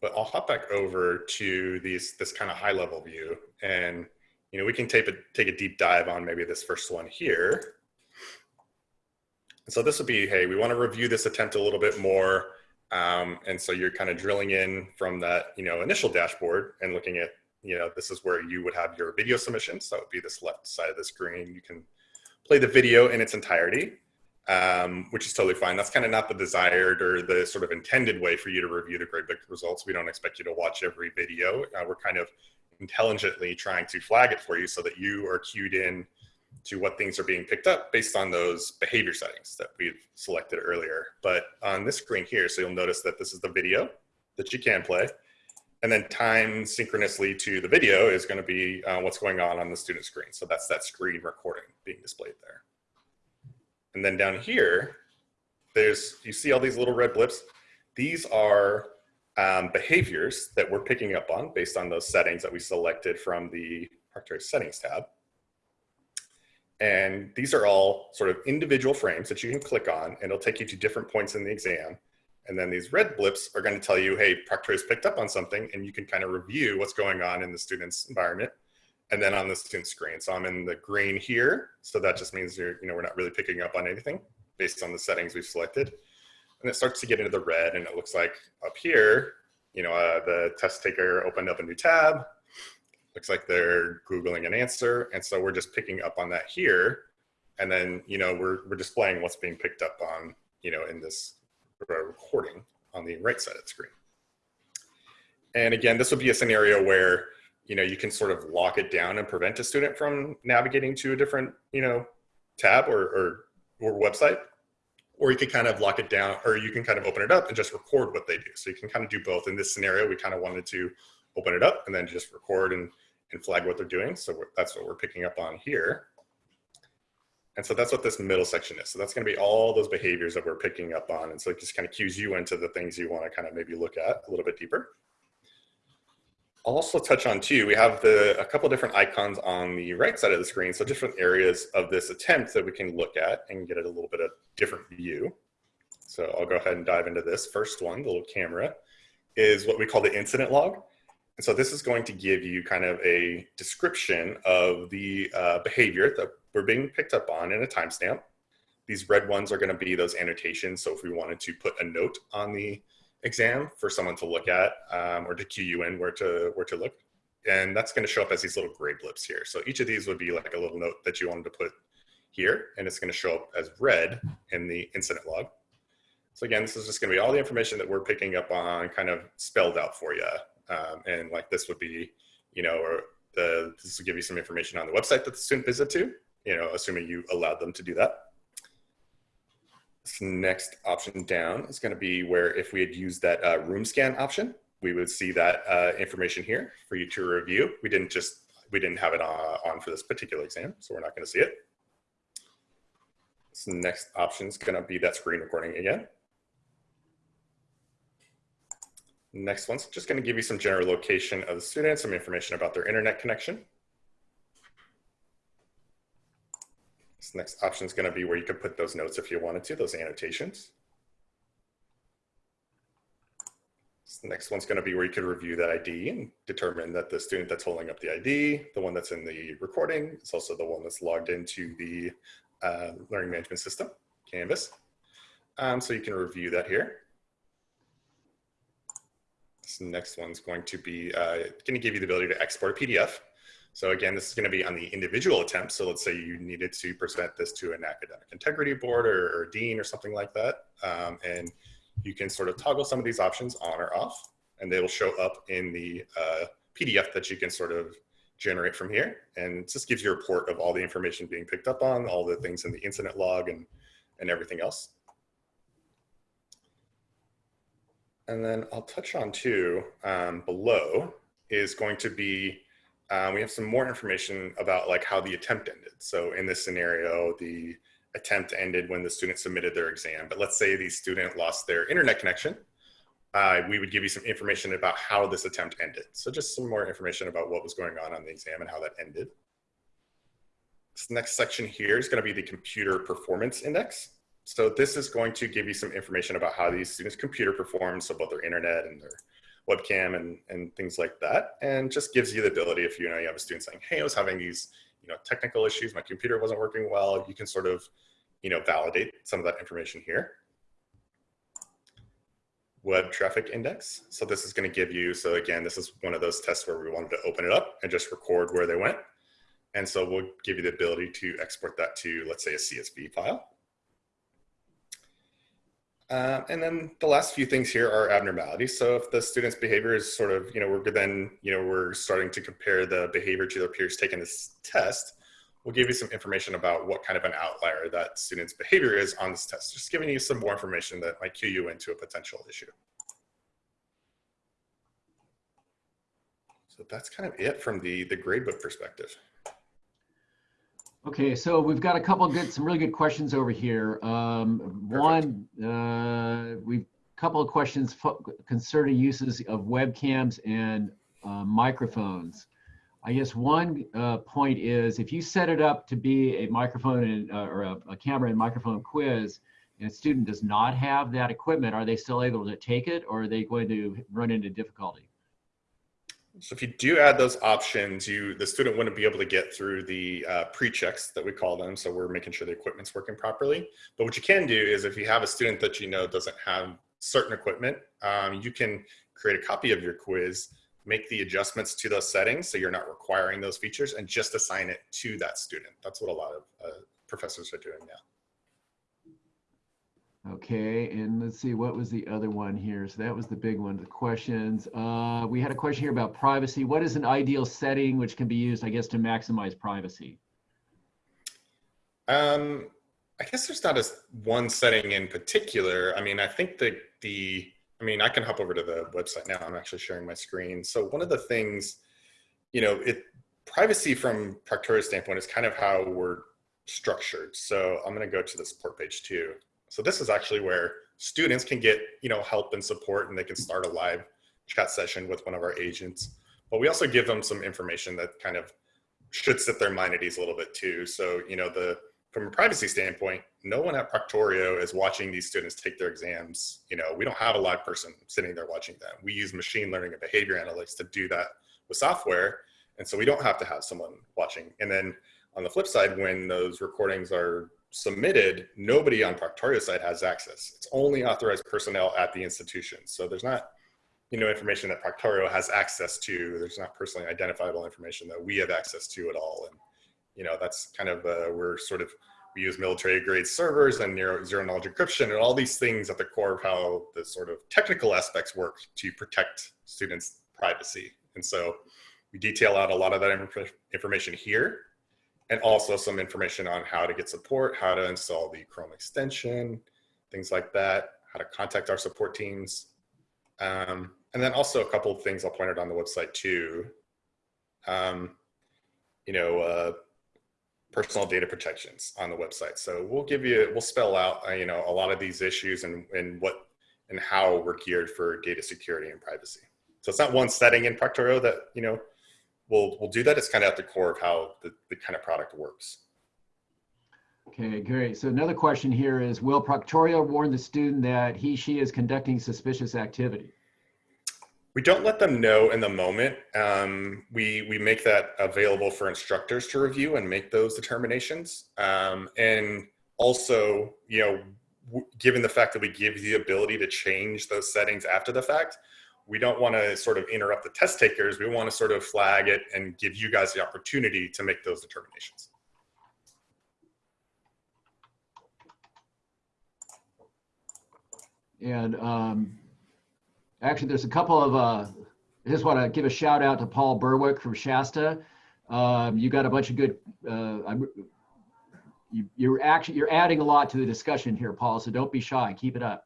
But I'll hop back over to these this kind of high level view, and you know, we can take a take a deep dive on maybe this first one here. And so this would be, hey, we want to review this attempt a little bit more. Um, and so you're kind of drilling in from that, you know, initial dashboard and looking at, you know, this is where you would have your video submissions. So it would be this left side of the screen. You can play the video in its entirety, um, which is totally fine. That's kind of not the desired or the sort of intended way for you to review the gradebook results. We don't expect you to watch every video. Uh, we're kind of intelligently trying to flag it for you so that you are cued in to what things are being picked up based on those behavior settings that we've selected earlier. But on this screen here, so you'll notice that this is the video that you can play. And then time synchronously to the video is going to be uh, what's going on on the student screen. So that's that screen recording being displayed there. And then down here, there's, you see all these little red blips. These are um, behaviors that we're picking up on based on those settings that we selected from the Proctorio settings tab. And these are all sort of individual frames that you can click on and it'll take you to different points in the exam. And then these red blips are going to tell you, hey, Proctorio's picked up on something and you can kind of review what's going on in the student's environment and then on the student screen. So I'm in the green here. So that just means you're, you know, we're not really picking up on anything based on the settings we've selected. And it starts to get into the red and it looks like up here, you know, uh, the test taker opened up a new tab. Looks like they're Googling an answer. And so we're just picking up on that here. And then, you know, we're, we're displaying what's being picked up on, you know, in this recording on the right side of the screen. And again, this would be a scenario where, you know, you can sort of lock it down and prevent a student from navigating to a different, you know, tab or, or, or website. Or you could kind of lock it down, or you can kind of open it up and just record what they do. So you can kind of do both. In this scenario, we kind of wanted to open it up and then just record and, and flag what they're doing. So that's what we're picking up on here. And so that's what this middle section is. So that's going to be all those behaviors that we're picking up on. And so it just kind of cues you into the things you want to kind of maybe look at a little bit deeper. I'll also touch on too, we have the, a couple different icons on the right side of the screen. So different areas of this attempt that we can look at and get a little bit of different view. So I'll go ahead and dive into this. First one, the little camera, is what we call the incident log. And so this is going to give you kind of a description of the uh, behavior that we're being picked up on in a timestamp. These red ones are going to be those annotations. So if we wanted to put a note on the exam for someone to look at um, or to cue you in where to where to look, and that's going to show up as these little gray blips here. So each of these would be like a little note that you wanted to put here, and it's going to show up as red in the incident log. So again, this is just going to be all the information that we're picking up on, kind of spelled out for you. Um, and like this would be, you know, or the, this will give you some information on the website that the student visit to, you know, assuming you allowed them to do that. This next option down is going to be where if we had used that uh, room scan option, we would see that uh, information here for you to review. We didn't just, we didn't have it on, on for this particular exam, so we're not going to see it. This next option is going to be that screen recording again. Next one's just going to give you some general location of the student, some information about their internet connection. This next option is going to be where you could put those notes if you wanted to, those annotations. This next one's going to be where you could review that ID and determine that the student that's holding up the ID, the one that's in the recording, is also the one that's logged into the uh, learning management system, Canvas. Um, so you can review that here. This next one's going to be uh, going to give you the ability to export a PDF. So again, this is going to be on the individual attempt. So let's say you needed to present this to an academic integrity board or, or dean or something like that. Um, and you can sort of toggle some of these options on or off, and they will show up in the uh, PDF that you can sort of generate from here. And just gives you a report of all the information being picked up on, all the things in the incident log and, and everything else. And then I'll touch on too, um, below is going to be, um, we have some more information about like how the attempt ended. So in this scenario, the attempt ended when the student submitted their exam. But let's say the student lost their internet connection. Uh, we would give you some information about how this attempt ended. So just some more information about what was going on on the exam and how that ended. This next section here is going to be the computer performance index. So this is going to give you some information about how these students' computer performs, so both their internet and their webcam and, and things like that. And just gives you the ability if you know you have a student saying, hey, I was having these you know, technical issues, my computer wasn't working well, you can sort of you know, validate some of that information here. Web traffic index. So this is going to give you, so again, this is one of those tests where we wanted to open it up and just record where they went. And so we'll give you the ability to export that to, let's say, a CSV file. Uh, and then the last few things here are abnormalities. So if the student's behavior is sort of, you know, we're then, you know, we're starting to compare the behavior to their peers taking this test, we'll give you some information about what kind of an outlier that student's behavior is on this test, just giving you some more information that might cue you into a potential issue. So that's kind of it from the, the gradebook perspective. Okay, so we've got a couple good, some really good questions over here. Um, one, uh, we've a couple of questions concerning uses of webcams and uh, microphones. I guess one uh, point is if you set it up to be a microphone and, uh, or a, a, camera and microphone quiz, and a student does not have that equipment, are they still able to take it or are they going to run into difficulty? So if you do add those options, you the student wouldn't be able to get through the uh, pre-checks that we call them. So we're making sure the equipment's working properly. But what you can do is if you have a student that you know doesn't have certain equipment, um, you can create a copy of your quiz, make the adjustments to those settings so you're not requiring those features and just assign it to that student. That's what a lot of uh, professors are doing now. Okay, and let's see, what was the other one here? So that was the big one, the questions. Uh, we had a question here about privacy. What is an ideal setting which can be used, I guess, to maximize privacy? Um, I guess there's not a one setting in particular. I mean, I think that the, I mean, I can hop over to the website now. I'm actually sharing my screen. So one of the things, you know, it privacy from Proctorio's standpoint is kind of how we're structured. So I'm going to go to the support page too. So this is actually where students can get, you know, help and support and they can start a live chat session with one of our agents. But we also give them some information that kind of should set their mind at ease a little bit too. So, you know, the from a privacy standpoint, no one at Proctorio is watching these students take their exams. You know, we don't have a live person sitting there watching them. We use machine learning and behavior analytics to do that with software. And so we don't have to have someone watching. And then on the flip side, when those recordings are submitted, nobody on Proctorio's side has access. It's only authorized personnel at the institution. So there's not, you know, information that Proctorio has access to. There's not personally identifiable information that we have access to at all. And, you know, that's kind of, uh, we're sort of, we use military grade servers and zero, zero knowledge encryption and all these things at the core of how the sort of technical aspects work to protect students' privacy. And so we detail out a lot of that information here and also some information on how to get support, how to install the Chrome extension, things like that, how to contact our support teams. Um, and then also a couple of things I'll point out on the website too. Um, you know, uh, personal data protections on the website. So we'll give you, we'll spell out, uh, you know, a lot of these issues and, and what and how we're geared for data security and privacy. So it's not one setting in Proctorio that, you know, we'll we'll do that. It's kind of at the core of how the, the kind of product works. Okay, great. So another question here is, will Proctorio warn the student that he, she is conducting suspicious activity? We don't let them know in the moment. Um, we, we make that available for instructors to review and make those determinations. Um, and also, you know, given the fact that we give you the ability to change those settings after the fact, we don't want to sort of interrupt the test takers. We want to sort of flag it and give you guys the opportunity to make those determinations. And um, actually, there's a couple of, uh, I just want to give a shout out to Paul Berwick from Shasta. Um, you got a bunch of good, uh, I'm, you, you're actually, you're adding a lot to the discussion here, Paul, so don't be shy, keep it up.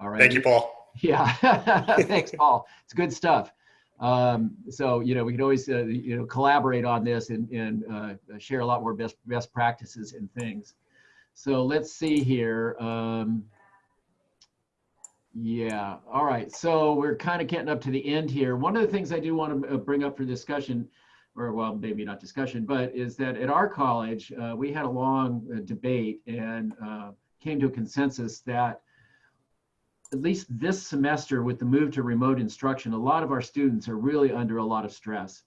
All right. Thank you, Paul. Yeah, thanks, Paul. It's good stuff. Um, so you know we can always uh, you know collaborate on this and, and uh, share a lot more best best practices and things. So let's see here. Um, yeah, all right. So we're kind of getting up to the end here. One of the things I do want to uh, bring up for discussion, or well, maybe not discussion, but is that at our college uh, we had a long uh, debate and uh, came to a consensus that at least this semester with the move to remote instruction, a lot of our students are really under a lot of stress.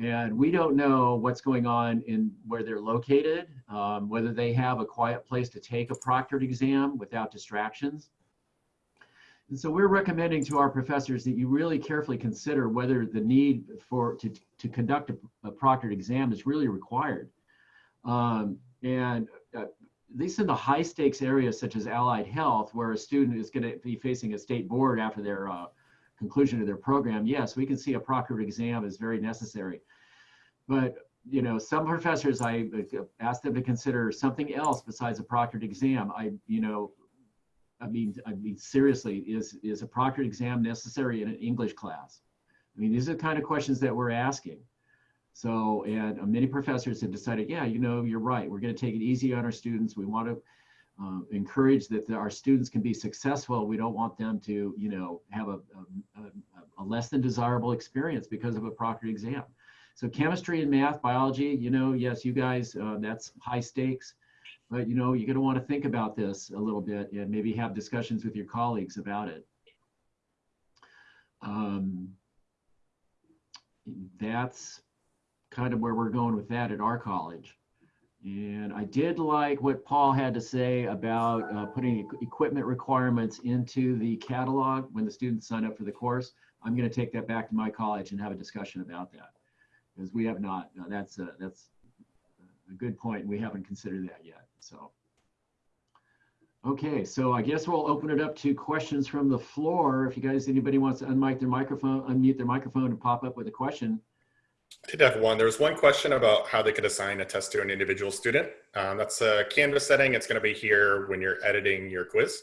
And we don't know what's going on in where they're located, um, whether they have a quiet place to take a proctored exam without distractions. And so we're recommending to our professors that you really carefully consider whether the need for to, to conduct a, a proctored exam is really required. Um, and least in the high stakes areas such as allied health, where a student is going to be facing a state board after their uh, conclusion of their program, yes, we can see a proctored exam is very necessary. But you know, some professors, I asked them to consider something else besides a proctored exam. I, you know, I mean, I mean, seriously, is is a proctored exam necessary in an English class? I mean, these are the kind of questions that we're asking. So, and uh, many professors have decided, yeah, you know, you're right. We're going to take it easy on our students. We want to uh, encourage that the, our students can be successful. We don't want them to, you know, have a, a, a less than desirable experience because of a proctored exam. So chemistry and math, biology, you know, yes, you guys, uh, that's high stakes. But, you know, you're going to want to think about this a little bit and maybe have discussions with your colleagues about it. Um, that's kind of where we're going with that at our college. And I did like what Paul had to say about uh, putting equipment requirements into the catalog when the students sign up for the course. I'm going to take that back to my college and have a discussion about that because we have not. no, that's a, that's a good point. We haven't considered that yet. So. Okay, so I guess we'll open it up to questions from the floor. If you guys, anybody wants to unmic their microphone, unmute their microphone and pop up with a question. Did have one. There was one question about how they could assign a test to an individual student. Um, that's a Canvas setting. It's going to be here when you're editing your quiz.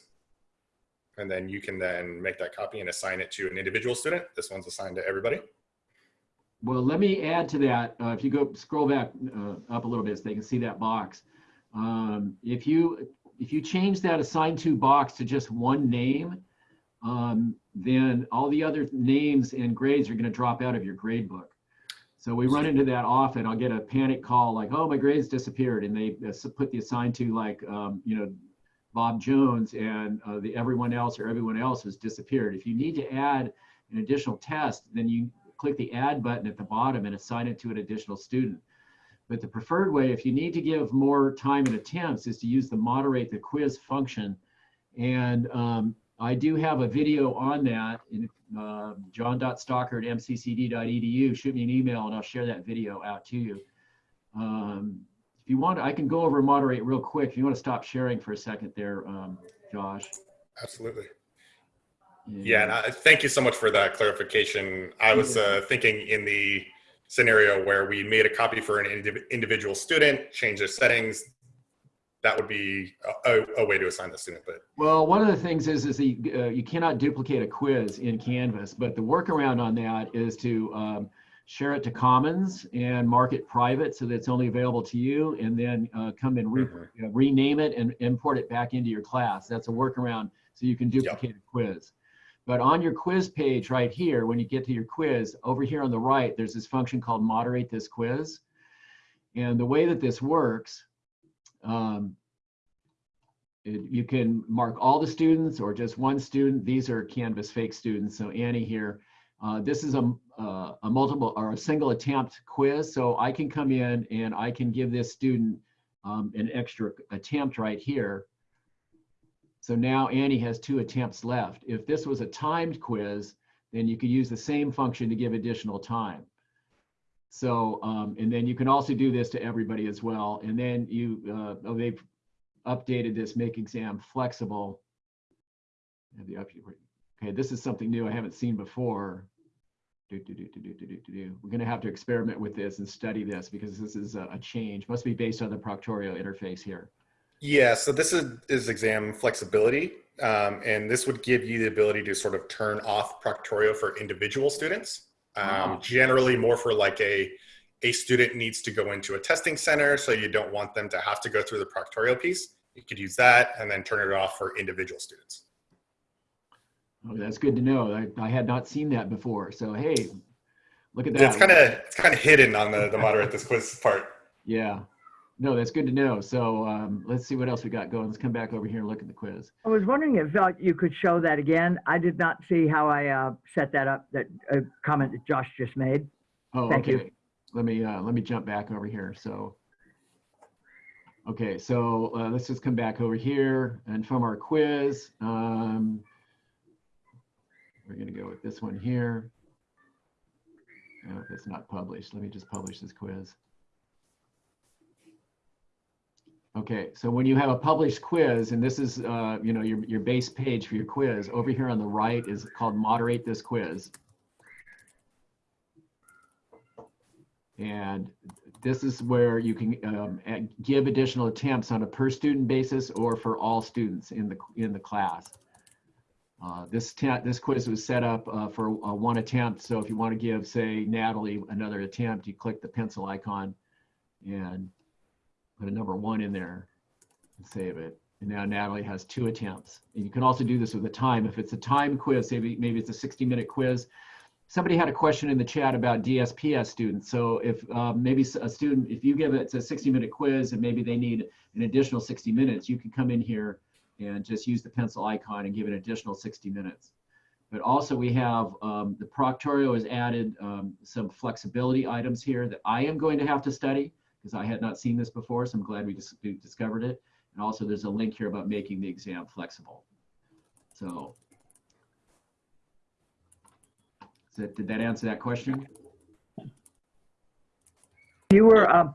And then you can then make that copy and assign it to an individual student. This one's assigned to everybody. Well, let me add to that. Uh, if you go scroll back uh, up a little bit so they can see that box. Um, if you if you change that assigned to box to just one name, um, then all the other names and grades are going to drop out of your grade book. So we run into that often. I'll get a panic call like, "Oh, my grades disappeared," and they put the assigned to like, um, you know, Bob Jones, and uh, the everyone else or everyone else has disappeared. If you need to add an additional test, then you click the add button at the bottom and assign it to an additional student. But the preferred way, if you need to give more time and attempts, is to use the moderate the quiz function. And um, I do have a video on that in uh, john.stalker at mccd.edu. Shoot me an email and I'll share that video out to you. Um, if you want, I can go over and moderate real quick. If you want to stop sharing for a second there, um, Josh. Absolutely. Yeah, and I, thank you so much for that clarification. I was uh, thinking in the scenario where we made a copy for an indiv- individual student, change their settings. That would be a, a, way to assign the student, but Well, one of the things is, is you, uh, you cannot duplicate a quiz in Canvas, but the workaround on that is to um, share it to Commons and mark it private so that it's only available to you, and then uh, come and re- Mhm. uh, rename it and import it back into your class. That's a workaround so you can duplicate a quiz. But on your quiz page right here, when you get to your quiz, over here on the right, there's this function called moderate this quiz. And the way that this works, um, it- you can mark all the students or just one student. These are Canvas fake students. So Annie here, uh, this is a, uh, a multiple or a single attempt quiz. So I can come in and I can give this student um, an extra attempt right here. So now Annie has two attempts left. If this was a timed quiz, then you could use the same function to give additional time. So, um, and then you can also do this to everybody as well. And then you, uh, oh, they've updated this, make exam flexible. Okay, this is something new I haven't seen before. Do, do, do, We're going to have to experiment with this and study this because this is a, a change. Must be based on the Proctorio interface here. Yeah, so this is, is exam flexibility. Um, and this would give you the ability to sort of turn off Proctorio for individual students. Um, Wow. Generally more for like a, a student needs to go into a testing center, so you don't want them to have to go through the proctorial piece. You could use that and then turn it off for individual students. Oh, that's good to know. I, I had not seen that before. So, hey, look at that. It's kind of it's kind of hidden on the the moderate this quiz part. Yeah. No, that's good to know. So um, let's see what else we got going. Let's come back over here and look at the quiz. I was wondering if uh, you could show that again. I did not see how I uh, set that up, that uh, comment that Josh just made. Oh, Thank okay. you. Let me uh, let me jump back over here. So, okay, so uh, let's just come back over here and from our quiz, um, we're gonna go with this one here. Oh, it's not published, let me just publish this quiz. Okay, so when you have a published quiz, and this is, uh, you know, your, your base page for your quiz, over here on the right is called moderate this quiz. And this is where you can um, give additional attempts on a per student basis or for all students in the, in the class. Uh, This, this quiz was set up uh, for uh, one attempt, so if you want to give, say, Natalie another attempt, you click the pencil icon and put a number one in there and save it. And now Natalie has two attempts. And you can also do this with a time. If it's a time quiz, maybe, maybe it's a 60 minute quiz. Somebody had a question in the chat about DSPS students. So if um, maybe a student, if you give it, a 60 minute quiz and maybe they need an additional 60 minutes, you can come in here and just use the pencil icon and give an additional 60 minutes. But also we have, um, the Proctorio has added um, some flexibility items here that I am going to have to study because I had not seen this before, so I'm glad we dis- we discovered it. And also there's a link here about making the exam flexible. So. That- Did that answer that question? You were, um,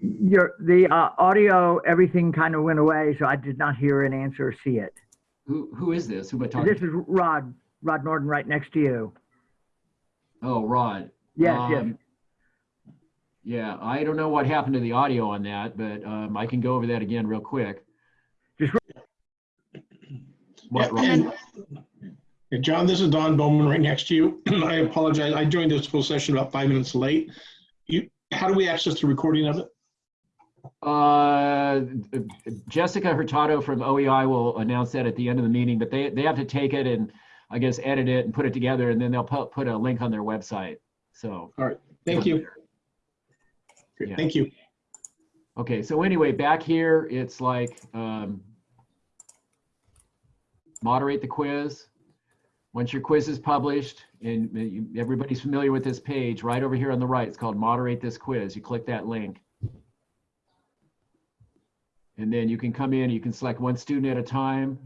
your, the uh, audio, everything kind of went away, so I did not hear an answer or see it. Who, who is this? Who am I talking This is Rod, Rod Norton right next to you. Oh, Rod. Yes, yes. Yeah, I don't know what happened to the audio on that, but um, I can go over that again real quick. Just What, Rod? And- Yeah, John, this is Don Bowman right next to you. I apologize. I joined this full session about five minutes late. You, how do we access the recording of it? Uh, Jessica Hurtado from OEI will announce that at the end of the meeting, but they, they have to take it and I guess edit it and put it together and then they'll put, put a link on their website. So. All right. Thank you. Yeah. Thank you. Okay, so anyway, back here, it's like, um, moderate the quiz. Once your quiz is published, and you- everybody's familiar with this page, right over here on the right, it's called moderate this quiz. You click that link. And then you can come in, you can select one student at a time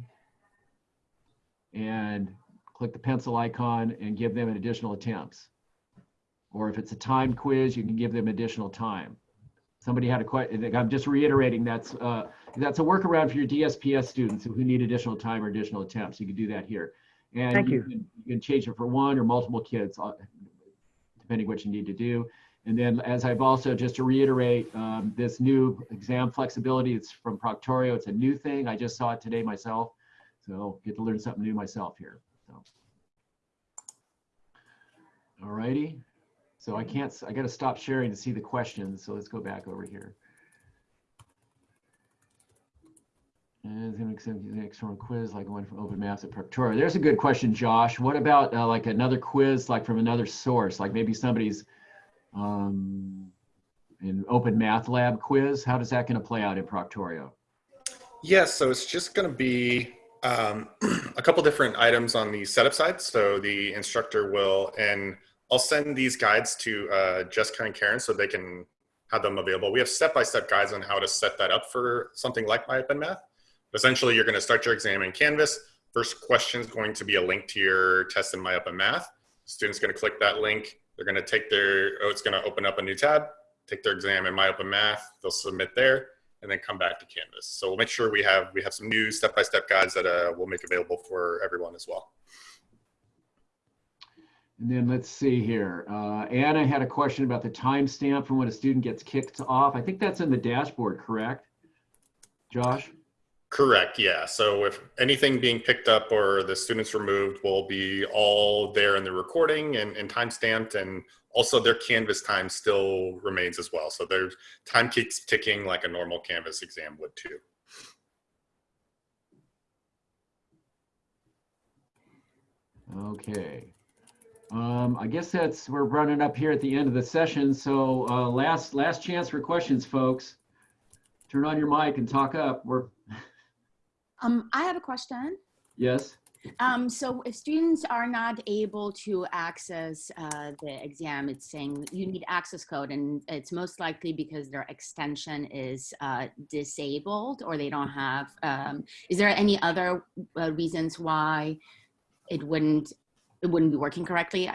and click the pencil icon and give them an additional attempts. Or if it's a time quiz, you can give them additional time. Somebody had a question, I'm just reiterating, that's, uh, that's a workaround for your DSPS students who need additional time or additional attempts. You can do that here. And Thank you. can- You can change it for one or multiple kids, uh, depending what you need to do. And then as I've also, just to reiterate, um, this new exam flexibility, it's from Proctorio. It's a new thing. I just saw it today myself. So get to learn something new myself here, so. All righty. So I can't, I gotta stop sharing to see the questions, so let's go back over here. And it's gonna accept the external quiz like one from Open Maths at Proctorio. There's a good question, Josh. What about uh, like another quiz, like from another source, like maybe somebody's um, an Open Math Lab quiz? How does that gonna play out in Proctorio? Yeah, so it's just going to be um, a couple different items on the setup side. So the instructor will, and I'll send these guides to uh, Jessica and Karen so they can have them available. We have step-by-step guides on how to set that up for something like MyOpenMath. Essentially, you're going to start your exam in Canvas. First question is going to be a link to your test in MyOpenMath. Student's going to click that link. They're going to take their, oh, it's going to open up a new tab, take their exam in MyOpenMath. They'll submit there and then come back to Canvas. So we'll make sure we have we have some new step-by-step guides that uh, we'll make available for everyone as well. And then let's see here. Uh, Anna had a question about the timestamp from when a student gets kicked off. I think that's in the dashboard, correct? Josh? Correct. Yeah. So if anything being picked up or the students removed will be all there in the recording and, and time stamped and also their Canvas time still remains as well. So their time keeps ticking like a normal Canvas exam would too. Okay. Um, I guess that's, we're running up here at the end of the session. So uh, last, last chance for questions, folks. Turn on your mic and talk up. We're, Um, I have a question. yes? Um, so if students are not able to access uh, the exam, it's saying you need access code, and it's most likely because their extension is uh, disabled or they don't have. Um, is there any other uh, reasons why it wouldn't it wouldn't be working correctly?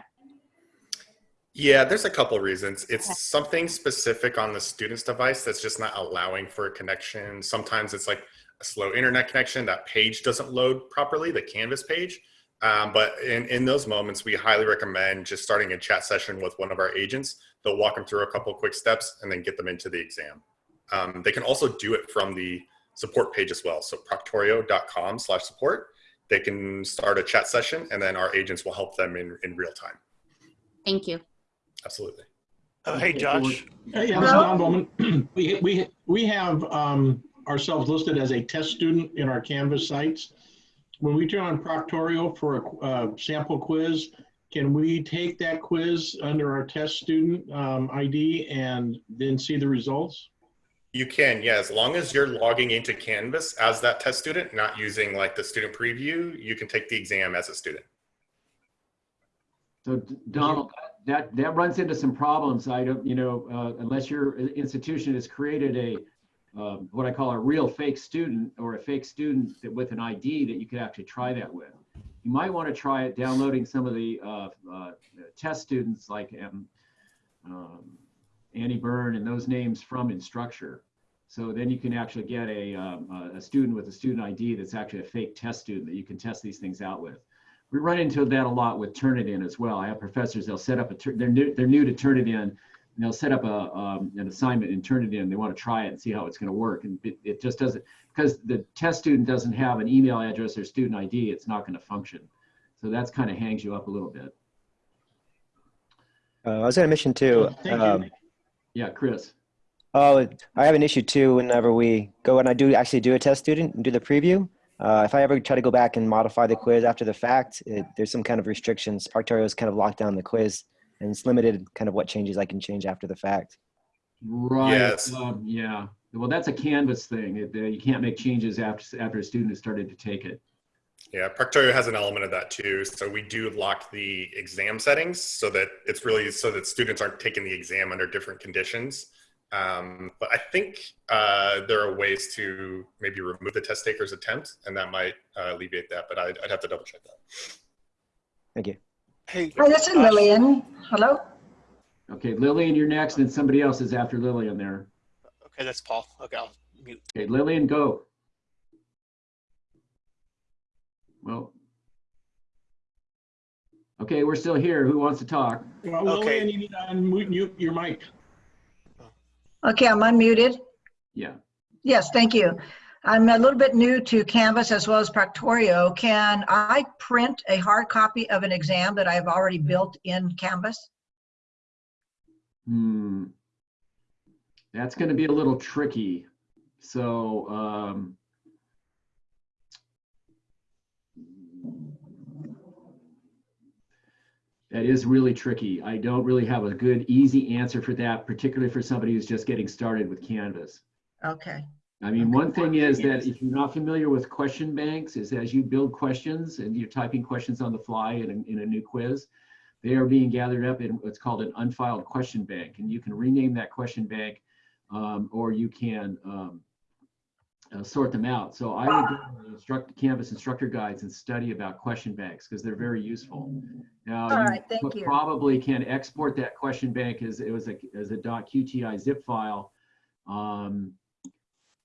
Yeah, there's a couple reasons. It's something specific on the student's device that's just not allowing for a connection. Sometimes it's like a slow internet connection. That page doesn't load properly, the Canvas page. Um, but in, in those moments, we highly recommend just starting a chat session with one of our agents. They'll walk them through a couple quick steps and then get them into the exam. Um, they can also do it from the support page as well. So proctorio.com slash support. They can start a chat session and then our agents will help them in, in real time. Thank you. Absolutely. Uh, Hey, Josh. Hey, yeah, this is Bowman. We, we, we have um, ourselves listed as a test student in our Canvas sites. When we turn on Proctorio for a uh, sample quiz, can we take that quiz under our test student um, ID and then see the results? You can, yeah, as long as you're logging into Canvas as that test student, not using like the student preview, you can take the exam as a student. So Donald, that, that runs into some problems. I don't, you know, uh, unless your institution has created a, um, what I call a real fake student or a fake student that with an ID that you could actually try that with. You might want to try it downloading some of the uh, uh, test students like um, um, Annie Byrne and those names from Instructure. So then you can actually get a, um, a student with a student ID that's actually a fake test student that you can test these things out with. We run into that a lot with Turnitin as well. I have professors, they'll set up a, they're new, they're new to Turnitin, and they'll set up a, um, an assignment and turn it in. They want to try it and see how it's going to work. And it, it just doesn't, because the test student doesn't have an email address or student ID, it's not going to function. So that's kind of hangs you up a little bit. Uh, I was going to mention too. Thank you. Um, Yeah, Chris. oh, I have an issue too. Whenever we go and I do actually do a test student and do the preview, uh, if I ever try to go back and modify the quiz after the fact, it, there's some kind of restrictions. Proctorio has kind of locked down the quiz, and it's limited kind of what changes I can change after the fact. Right. Yes. Um, yeah. Well, that's a Canvas thing. It, uh, you can't make changes after after a student has started to take it. Yeah, Proctorio has an element of that too. So we do lock the exam settings so that it's really so that students aren't taking the exam under different conditions. Um, but I think uh, there are ways to maybe remove the test taker's attempt, and that might uh, alleviate that. But I'd, I'd have to double check that. Thank you. Hey, Hi, this is Lillian. Hello? Okay, Lillian, you're next, and somebody else is after Lillian there. okay, that's Paul. Okay, I'll mute. Okay, Lillian, go. Well. Okay, we're still here. Who wants to talk? Well, Okay. Lillian, you need to unmute you- your mic. Okay, I'm unmuted. Yeah. Yes, thank you. I'm a little bit new to Canvas as well as Proctorio. Can I print a hard copy of an exam that I've already built in Canvas? Hmm. That's going to be a little tricky. So, um, that is really tricky. I don't really have a good, easy answer for that, particularly for somebody who's just getting started with Canvas. Okay, I mean, one thing is that if you're not familiar with question banks, is as you build questions and you're typing questions on the fly in a, in a new quiz, they are being gathered up in what's called an unfiled question bank. And you can rename that question bank um, or you can um, uh, sort them out. So I would go to instruct, Canvas instructor guides and study about question banks because they're very useful. Now, All you thank pro- you. probably can export that question bank as it was a, as a .qti zip file. Um,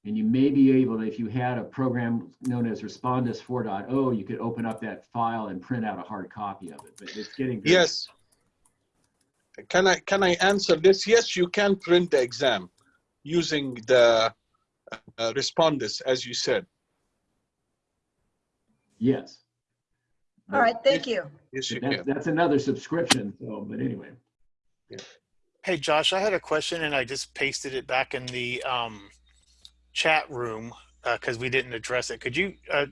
and you may be able to, if you had a program known as Respondus 4.0, you could open up that file and print out a hard copy of it, but it's getting. very- Yes. Can I, can I answer this? Yes, you can print the exam using the uh, Respondus, as you said. Yes. all right, thank you. Yes, you That's, can. that's another subscription, so, but anyway. Hey, Josh, I had a question and I just pasted it back in the um, chat room because we didn't address it. Could you, uh,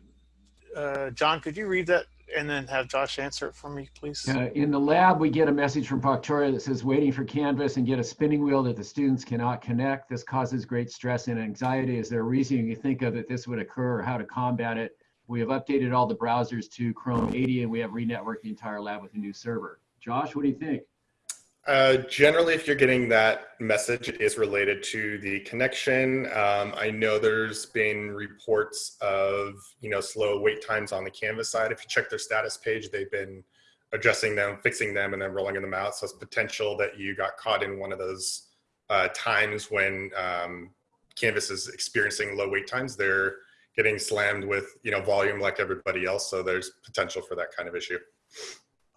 uh, John, could you read that and then have Josh answer it for me, please? Uh, in the lab, we get a message from Proctorio that says waiting for Canvas and get a spinning wheel that the students cannot connect. This causes great stress and anxiety. Is there a reason you think of that this would occur or how to combat it? We have updated all the browsers to Chrome 80 and we have re-networked the entire lab with a new server. Josh, what do you think? Uh, generally, if you're getting that message, it is related to the connection. Um, I know there's been reports of you know slow wait times on the Canvas side. If you check their status page, they've been addressing them, fixing them, and then rolling them out. So it's potential that you got caught in one of those uh, times when um, Canvas is experiencing low wait times. They're getting slammed with you know volume like everybody else. So there's potential for that kind of issue.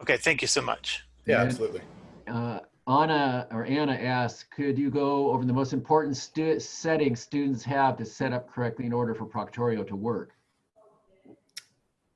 Okay, thank you so much. Yeah, And- absolutely. Uh, Anna or Anna asks, could you go over the most important stu- settings students have to set up correctly in order for Proctorio to work?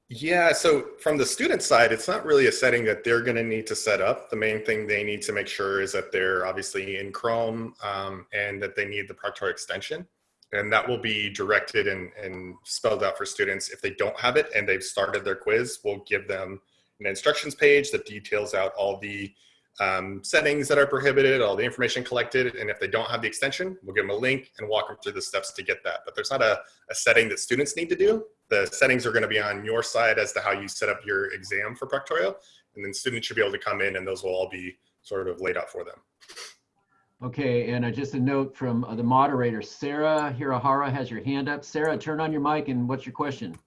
Yeah, so from the student side, it's not really a setting that they're going to need to set up. The main thing they need to make sure is that they're obviously in Chrome um, and that they need the Proctorio extension. And that will be directed and, and spelled out for students. If they don't have it and they've started their quiz, we'll give them an instructions page that details out all the um, settings that are prohibited, all the information collected. And if they don't have the extension, we'll give them a link and walk them through the steps to get that. But there's not a, a setting that students need to do the settings are going to be on your side as to how you set up your exam for Proctorio. And then students should be able to come in and those will all be sort of laid out for them. Okay, and uh, just a note from uh, the moderator, Sarah Hirahara has your hand up. Sarah, turn on your mic and what's your question?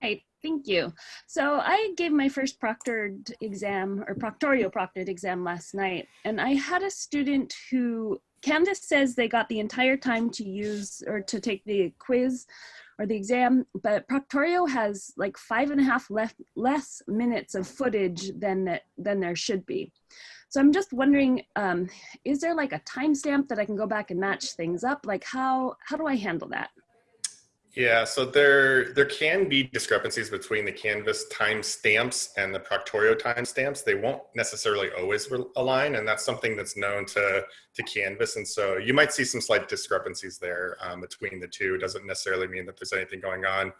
Hey, thank you. So I gave my first proctored exam or proctorio proctored exam last night, and I had a student who Canvas says they got the entire time to use or to take the quiz or the exam, but Proctorio has like five and a half less, less minutes of footage than, that, than there should be. So I'm just wondering, um, is there like a timestamp that I can go back and match things up? Like how, how do I handle that? Yeah, so there there can be discrepancies between the Canvas timestamps and the Proctorio timestamps. They won't necessarily always align, and that's something that's known to to Canvas. And so you might see some slight discrepancies there um, between the two. It doesn't necessarily mean that there's anything going on.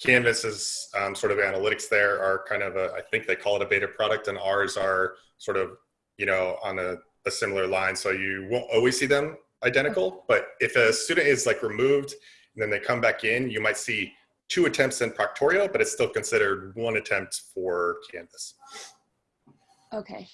Canvas's um, sort of analytics there are kind of a, I think they call it a beta product, and ours are sort of you know on a, a similar line. So you won't always see them identical, but if a student is like removed then they come back in, you might see two attempts in Proctorio, but it's still considered one attempt for Canvas. Okay.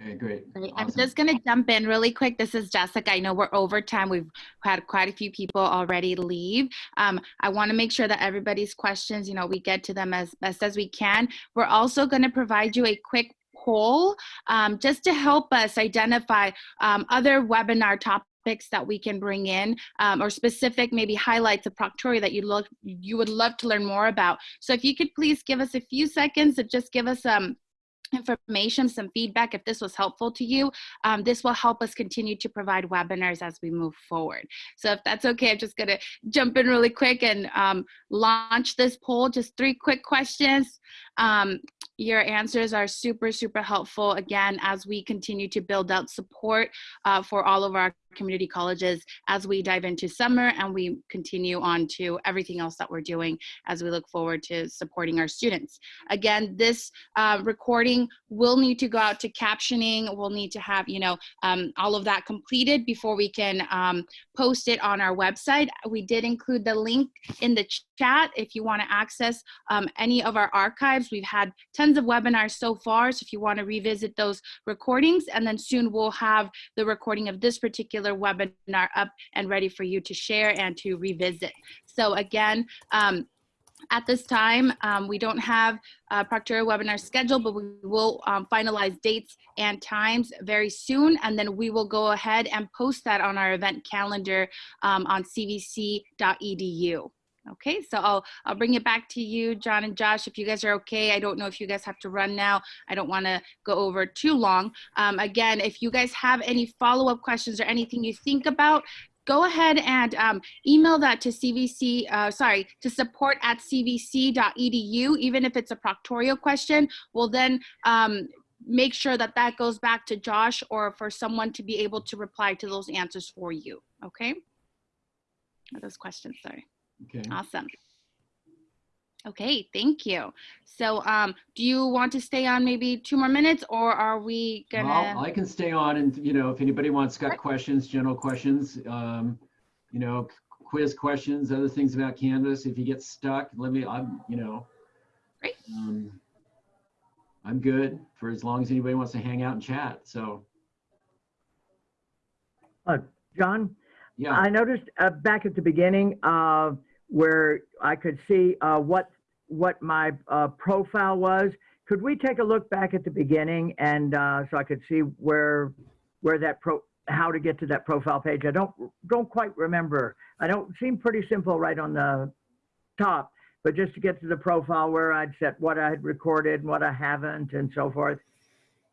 Okay, great. Great. Awesome. I'm just going to jump in really quick. This is Jessica. I know we're over time. We've had quite a few people already leave. Um, I want to make sure that everybody's questions, you know, we get to them as best as we can. We're also going to provide you a quick poll um, just to help us identify um, other webinar topics topics that we can bring in um, or specific maybe highlights of Proctorio that you look you would love to learn more about. So if you could please give us a few seconds to just give us um, information, some feedback if this was helpful to you. Um, this will help us continue to provide webinars as we move forward. So if that's okay, I'm just gonna jump in really quick and um, launch this poll. Just three quick questions. Um, your answers are super, super helpful, again, as we continue to build out support uh, for all of our community colleges as we dive into summer and we continue on to everything else that we're doing as we look forward to supporting our students. Again, this uh, recording will need to go out to captioning. We'll need to have, you know, um, all of that completed before we can um, post it on our website. We did include the link in the chat if you want to access um, any of our archives. We've had tons of webinars so far, so if you want to revisit those recordings, and then soon we'll have the recording of this particular webinar up and ready for you to share and to revisit. So again, um, at this time, um, we don't have a Proctorio webinar scheduled, but we will um, finalize dates and times very soon. And then we will go ahead and post that on our event calendar um, on cvc.edu. Okay, so I'll, I'll bring it back to you, John and Josh, if you guys are okay. I don't know if you guys have to run now. I don't wanna go over too long. Um, again, if you guys have any follow-up questions or anything you think about, go ahead and um, email that to CVC, uh, sorry, to support at cvc.edu, even if it's a proctorio question, we'll then um, make sure that that goes back to Josh or for someone to be able to reply to those answers for you, okay? Those questions, sorry. Okay. Awesome. Okay, thank you. So um, do you want to stay on maybe two more minutes or are we gonna? Well, I can stay on and, you know, if anybody wants, got questions, general questions, um, you know, quiz questions, other things about Canvas, if you get stuck, let me, I'm, you know. Great. Um, I'm good for as long as anybody wants to hang out and chat, so, Uh, John, yeah. I noticed uh, back at the beginning uh, where I could see uh, what what my uh, profile was. Could we take a look back at the beginning and uh, so I could see where where that pro how to get to that profile page? I don't don't quite remember. I don't seem pretty simple right on the top, but just to get to the profile where I'd set what I had recorded and what I haven't and so forth.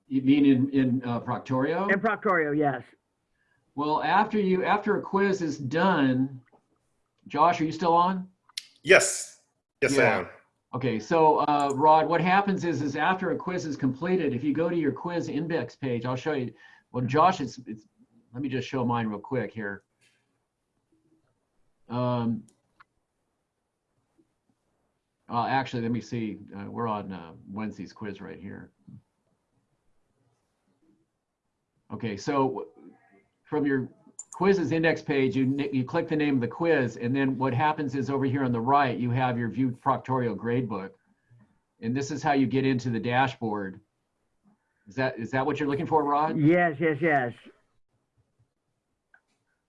You mean in, in uh, Proctorio? In Proctorio, yes. Well, after you, after a quiz is done, Josh, are you still on? Yes, yes, I am. Okay, so uh, Rod, what happens is, is after a quiz is completed, if you go to your quiz index page, I'll show you. Well, Josh, it's, it's let me just show mine real quick here. Um, uh, actually, let me see. Uh, we're on uh, Wednesday's quiz right here. Okay, so from your quizzes index page, you, you click the name of the quiz, and then what happens is over here on the right, you have your view Proctorio gradebook. And this is how you get into the dashboard. Is that, is that what you're looking for, Rod? Yes, yes, yes.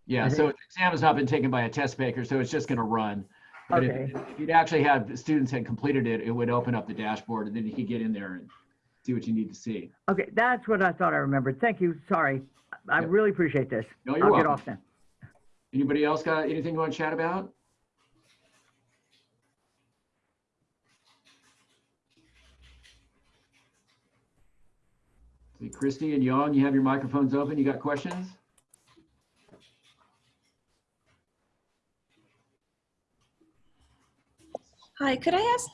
Yeah, so the exam has not been taken by a test taker, so it's just gonna run. But if, Okay. if you'd actually have students had completed it, it would open up the dashboard and then you could get in there and see what you need to see. Okay, that's what I thought I remembered. Thank you. Sorry. I Yep. really appreciate this. No, you're I'll get off then. Anybody else got anything you want to chat about? See, Christy and Young, you have your microphones open. You got questions? Hi, could I ask